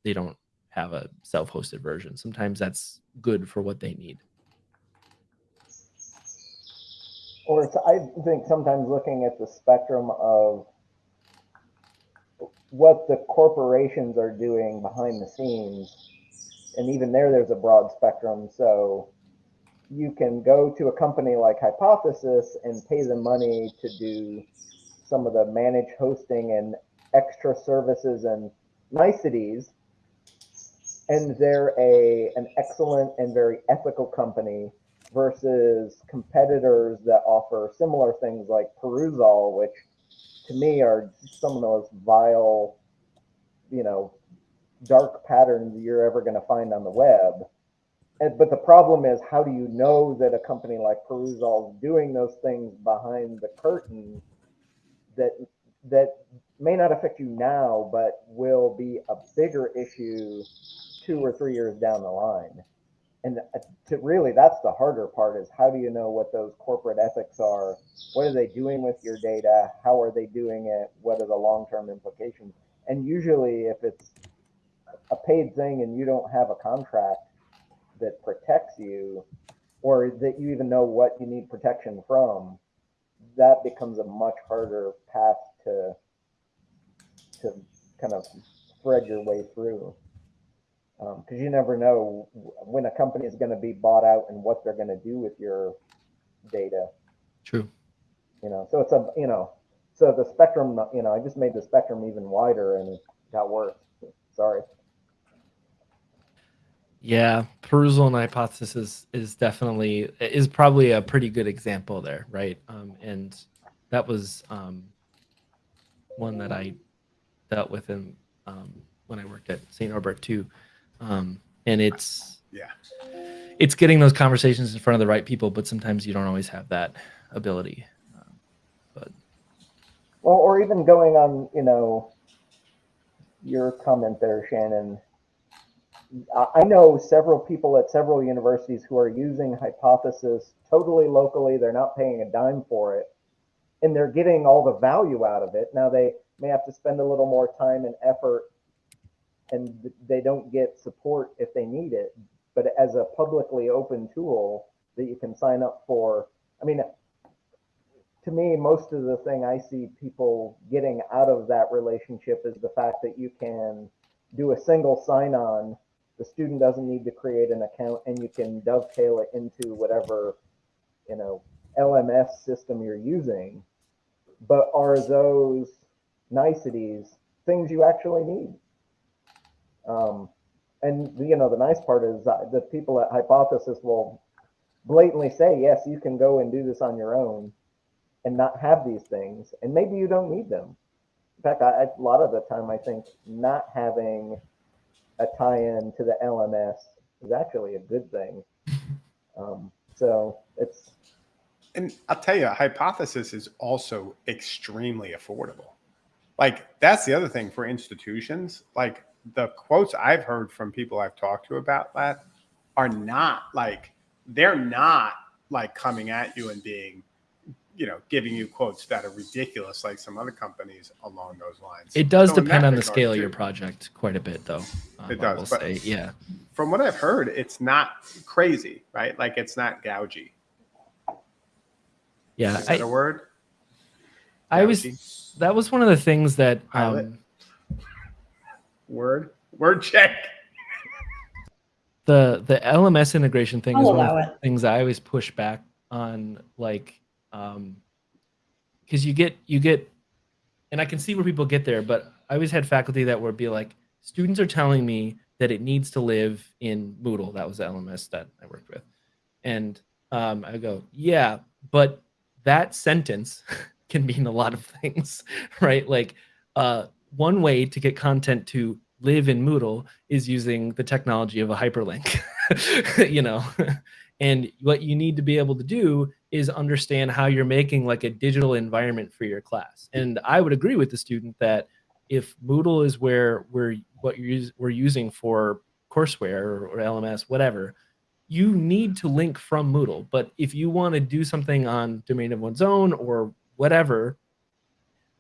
they don't have a self-hosted version. Sometimes that's good for what they need. Or I think sometimes looking at the spectrum of what the corporations are doing behind the scenes, and even there, there's a broad spectrum. So you can go to a company like Hypothesis and pay them money to do some of the managed hosting and extra services and niceties and they're a an excellent and very ethical company versus competitors that offer similar things like Perusall, which to me are some of the most vile, you know, dark patterns you're ever going to find on the web. And, but the problem is, how do you know that a company like Perusall is doing those things behind the curtain that that may not affect you now, but will be a bigger issue two or three years down the line. And uh, to really, that's the harder part is how do you know what those corporate ethics are? What are they doing with your data? How are they doing it? What are the long-term implications? And usually if it's a paid thing and you don't have a contract that protects you or that you even know what you need protection from, that becomes a much harder path to to kind of thread your way through because um, you never know when a company is going to be bought out and what they're going to do with your data. True. You know, so it's a you know, so the spectrum. You know, I just made the spectrum even wider and it got worse. Sorry. Yeah, Perusall and hypothesis is, definitely is probably a pretty good example there, right? Um, and that was um, one that I dealt with in um, when I worked at St. Norbert too um, and it's yeah. it's getting those conversations in front of the right people but sometimes you don't always have that ability. Um, but well or even going on you know your comment there shannon. I know several people at several universities who are using hypothesis totally locally. They're not paying a dime for it. And they're getting all the value out of it. Now they may have to spend a little more time and effort and they don't get support if they need it. But as a publicly open tool that you can sign up for, I mean, to me, most of the thing I see people getting out of that relationship is the fact that you can do a single sign on. The student doesn't need to create an account and you can dovetail it into whatever, you know, LMS system you're using. But are those niceties things you actually need? Um, and you know, the nice part is that the people at Hypothesis will blatantly say, yes, you can go and do this on your own and not have these things. And maybe you don't need them. In fact, I, I- a lot of the time, I think not having a tie-in to the LMS is actually a good thing. <laughs> Um, so it's, And I'll tell you, hypothesis is also extremely affordable. Like that's the other thing for institutions. Like the quotes I've heard from people I've talked to about that are not like they're not like coming at you and being, you know, giving you quotes that are ridiculous like some other companies along those lines. It does So depend on the scale of your project quite a bit, though. um, It does, say, yeah. From what I've heard, it's not crazy, right? Like it's not gougy. Yeah, Is that I, a word? I was that was one of the things that um, word word check. <laughs> the the LMS integration thing I'll is one of the it. things I always push back on, like, um, because you get you get, and I can see where people get there, but I always had faculty that would be like, students are telling me that it needs to live in Moodle. That was the LMS that I worked with, and um, I go, yeah, but that sentence <laughs> can mean a lot of things, <laughs> right? Like, uh, one way to get content to live in Moodle is using the technology of a hyperlink, <laughs> you know. and what you need to be able to do is understand how you're making like a digital environment for your class. And I would agree with the student that if Moodle is where we're what you're we're using for courseware or, or LMS, whatever, you need to link from Moodle. But if you want to do something on domain of one's own or whatever,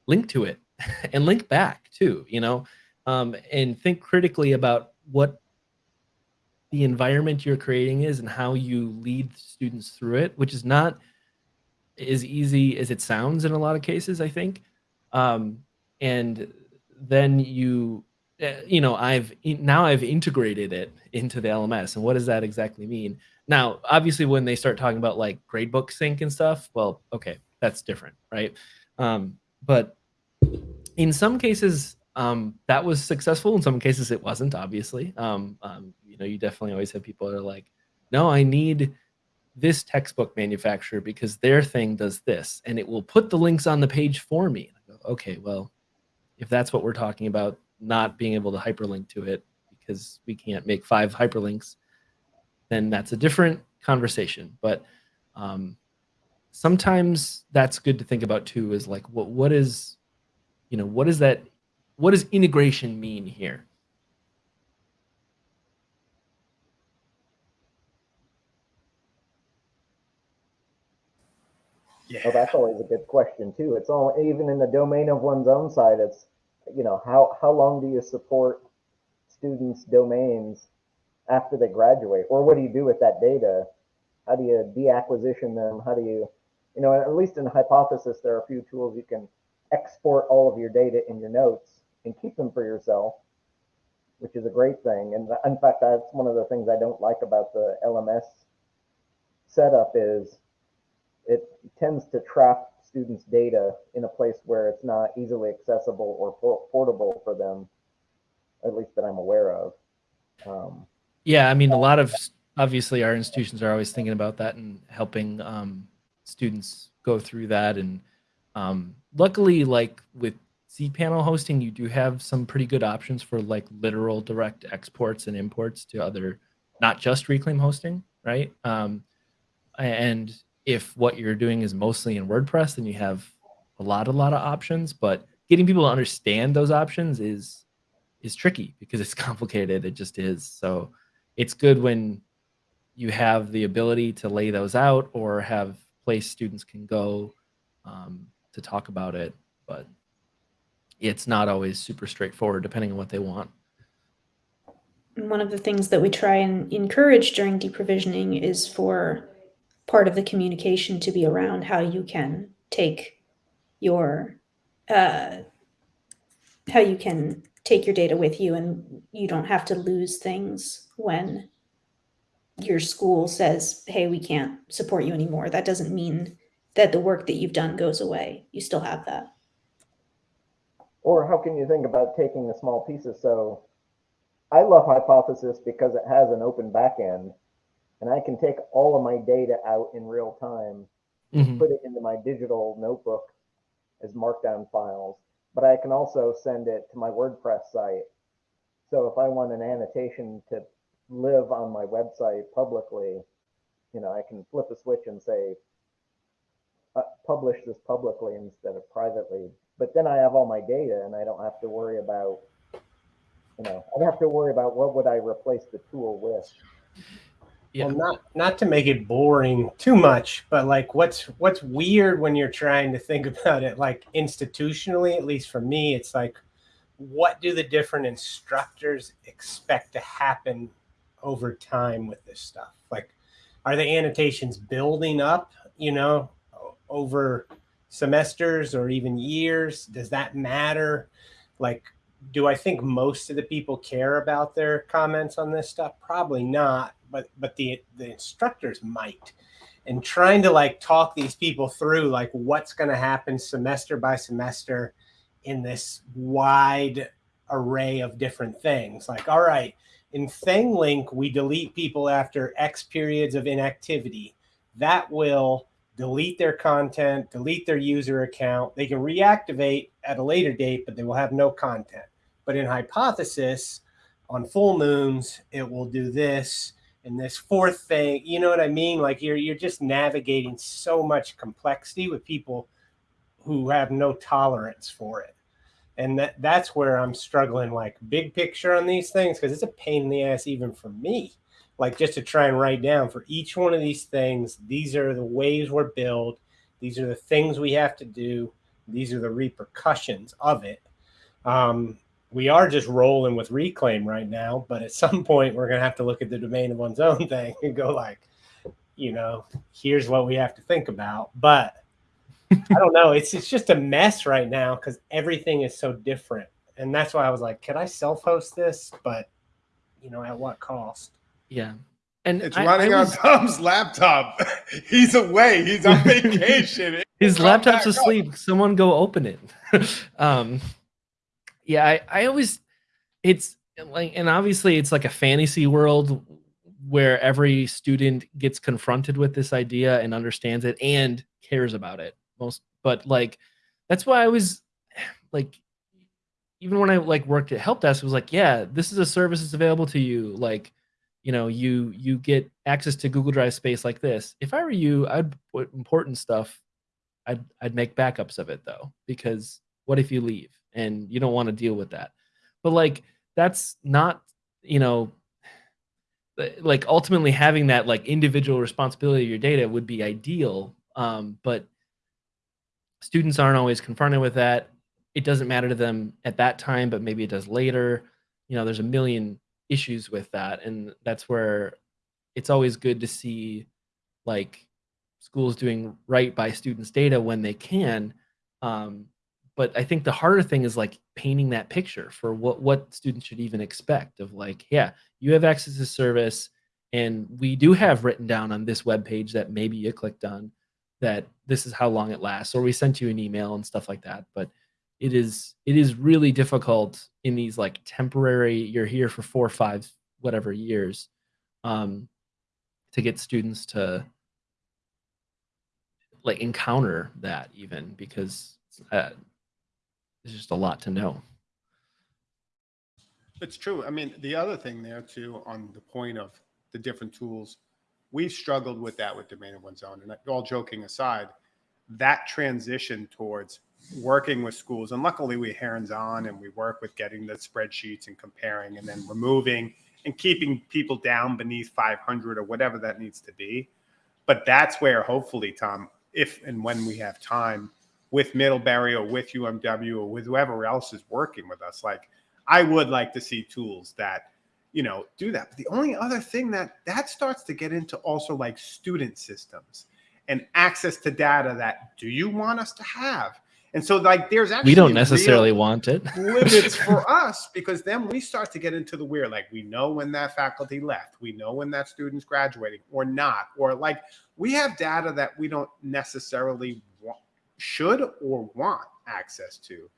link to it <laughs> and link back too. You know, um, and think critically about what the environment you're creating is and how you lead students through it, which is not as easy as it sounds in a lot of cases, I think. Um, and then you, uh, you know, I've now I've integrated it into the LMS. And what does that exactly mean? Now, obviously, when they start talking about like gradebook sync and stuff, well, okay, that's different, right? Um, but in some cases, um, that was successful. In some cases, it wasn't. Obviously, um, um, you know, you definitely always have people that are like, "No, I need this textbook manufacturer because their thing does this, and it will put the links on the page for me." Go, okay, well, if that's what we're talking about, not being able to hyperlink to it because we can't make five hyperlinks, then that's a different conversation. But um, sometimes that's good to think about too. Is like, what what is, you know, what is that? What does integration mean here? Yeah. well, that's always a good question too. It's all, even in the domain of one's own side, it's, you know, how, how long do you support students' domains after they graduate? Or what do you do with that data? How do you deacquisition them? How do you, you know, at least in hypothesis, there are a few tools you can export all of your data in your notes and keep them for yourself, which is a great thing. And in fact, that's one of the things I don't like about the LMS setup is it tends to trap students' data in a place where it's not easily accessible or por- portable for them, at least that I'm aware of. Um, Yeah, I mean, a lot of obviously our institutions are always thinking about that and helping um, students go through that. And um, luckily, like with cPanel hosting, you do have some pretty good options for like literal direct exports and imports to other, not just Reclaim hosting, right? Um, and if what you're doing is mostly in WordPress, then you have a lot, a lot of options. But getting people to understand those options is is tricky because it's <laughs> complicated. It just is. So it's good when you have the ability to lay those out or have place students can go um, to talk about it. But it's not always super straightforward depending on what they want. One of the things that we try and encourage during deprovisioning is for part of the communication to be around how you can take your uh, how you can take your data with you and you don't have to lose things when your school says hey we can't support you anymore that doesn't mean that the work that you've done goes away you still have that or how can you think about taking the small pieces? So I love Hypothesis because it has an open backend and I can take all of my data out in real time, Mhm. put it into my digital notebook as markdown files, but I can also send it to my WordPress site. So if I want an annotation to live on my website publicly, you know, I can flip a switch and say, Uh, publish this publicly instead of privately. But then I have all my data and I don't have to worry about, you know, I don't have to worry about what would I replace the tool with. Yeah. Well, not not to make it boring too much, but like what's what's weird when you're trying to think <laughs> about it, like institutionally, at least for me, it's like, what do the different instructors expect to happen over time with this stuff? Like, are the annotations building up, you know, o- over semesters or even years? Does that matter? Like, do I think most of the people care about their comments on this stuff? Probably not, but but the the instructors might. And trying to like talk these people through like what's going to happen semester by semester in this wide array of different things. Like, all right, in ThingLink, we delete people after X periods of inactivity. That will delete their content, delete their user account. They can reactivate at a later date, but they will have no content. But in Hypothesis, on full moons, it will do this and this fourth thing. You know what I mean? Like you're you're just navigating so much complexity with people who have no tolerance for it. And that that's where I'm struggling like big picture on these things because it's a pain in the ass even for me. Like just to try and write down for each one of these things, these are the ways we're built, these are the things we have to do, these are the repercussions of it. Um, we are just rolling with reclaim right now, but at <laughs> some point we're gonna have to look at the domain of one's <laughs> own thing and go like, you know, here's what we have to think about. But I don't know. It's it's just a mess right now because everything is so different, and that's why I was like, could I self-host this? But you know, at what cost? Yeah. And It's I- I running was- on Tom's laptop. <laughs> He's away. He's on <laughs> vacation. his laptop's back up. asleep. Someone go open it. <laughs> um, yeah, I, I always, it's like, and obviously it's like a fantasy world where every student gets confronted with this idea and understands it and cares about it most. But like, that's why I was <sighs> like, even when I like worked at help desk, it was like, yeah, this is a service that's available to you. Like, you know, you you get access to Google Drive space like this. If I were you, I'd put important stuff I'd I'd make backups of it though, because what if you leave and you don't want to deal with that? But like that's not, you know, like ultimately having that like individual responsibility of your data would be ideal. Um, but students aren't always confronted with that. It doesn't matter to them at that time, but maybe it does later. You know, there's a million issues with that, and that's where it's always good to see like schools doing right by students' data when they can. Um, but I think the harder thing is like painting that picture for what what students should even expect of like, yeah, you have access to service, and we do have written down on this web page that maybe you clicked on that this is how long it lasts, or we sent you an email and stuff like that. But it is it is really difficult in these like temporary you're here for four or five whatever years um, to get students to like encounter that even because uh, there's just a lot to know. It's true. I mean, the other thing there too, on the point of the different tools, we've struggled with that with domain of one's own. And all joking aside, that transition towards working with schools, and luckily we hands on and we work with getting the spreadsheets and comparing and then removing and keeping people down beneath 500 or whatever that needs to be. But that's where hopefully, Tom, if and when we have time with Middlebury or with UMW or with whoever else is working with us, like I would like to see tools that, you know, do that. But the only other thing that that starts to get into also like student systems and access to data that do you want us to have? And so like there's actually We don't necessarily want it. <laughs> limits for <laughs> us because then we start to get into the weird like we know when that faculty left we know when that student's graduating or not or like we have data that we don't necessarily want, should or want access to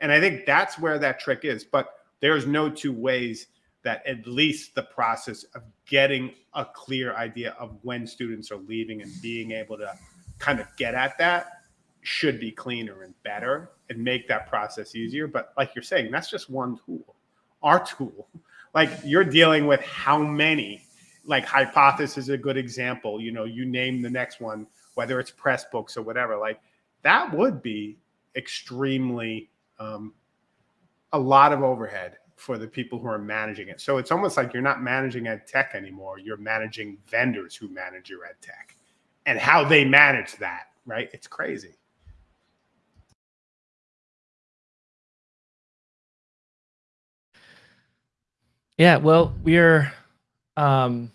and i think that's where that trick is but there's no two ways that at least the process of getting a clear idea of when students are leaving and being able to kind of get at that should be cleaner and better and make that process easier. But like you're saying, that's just one tool. Our tool, <laughs> like you're dealing with how many, like hypothesis is a good example. You know, you name the next one, whether it's Pressbooks or whatever. Like that would be extremely um, a lot of overhead for the people who are managing it. So it's almost like you're not managing ed tech anymore. You're managing vendors who manage your ed tech and how they manage that, right? It's crazy. Yeah, well, we're um,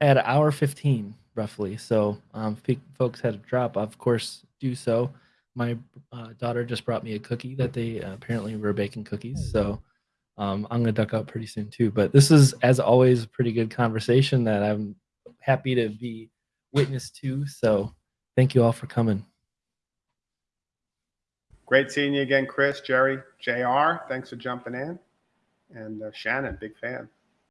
at hour 15 roughly. So um, if folks had a drop, of course, do so. My uh, daughter just brought me a cookie that they uh, apparently were baking cookies. So um, I'm going to duck out pretty soon too. But this is, as always, a pretty good conversation that I'm happy to be witness to. So thank you all for coming. Great seeing you again, Chris, Jerry, JR. Thanks for jumping in. And uh, Shannon, big fan.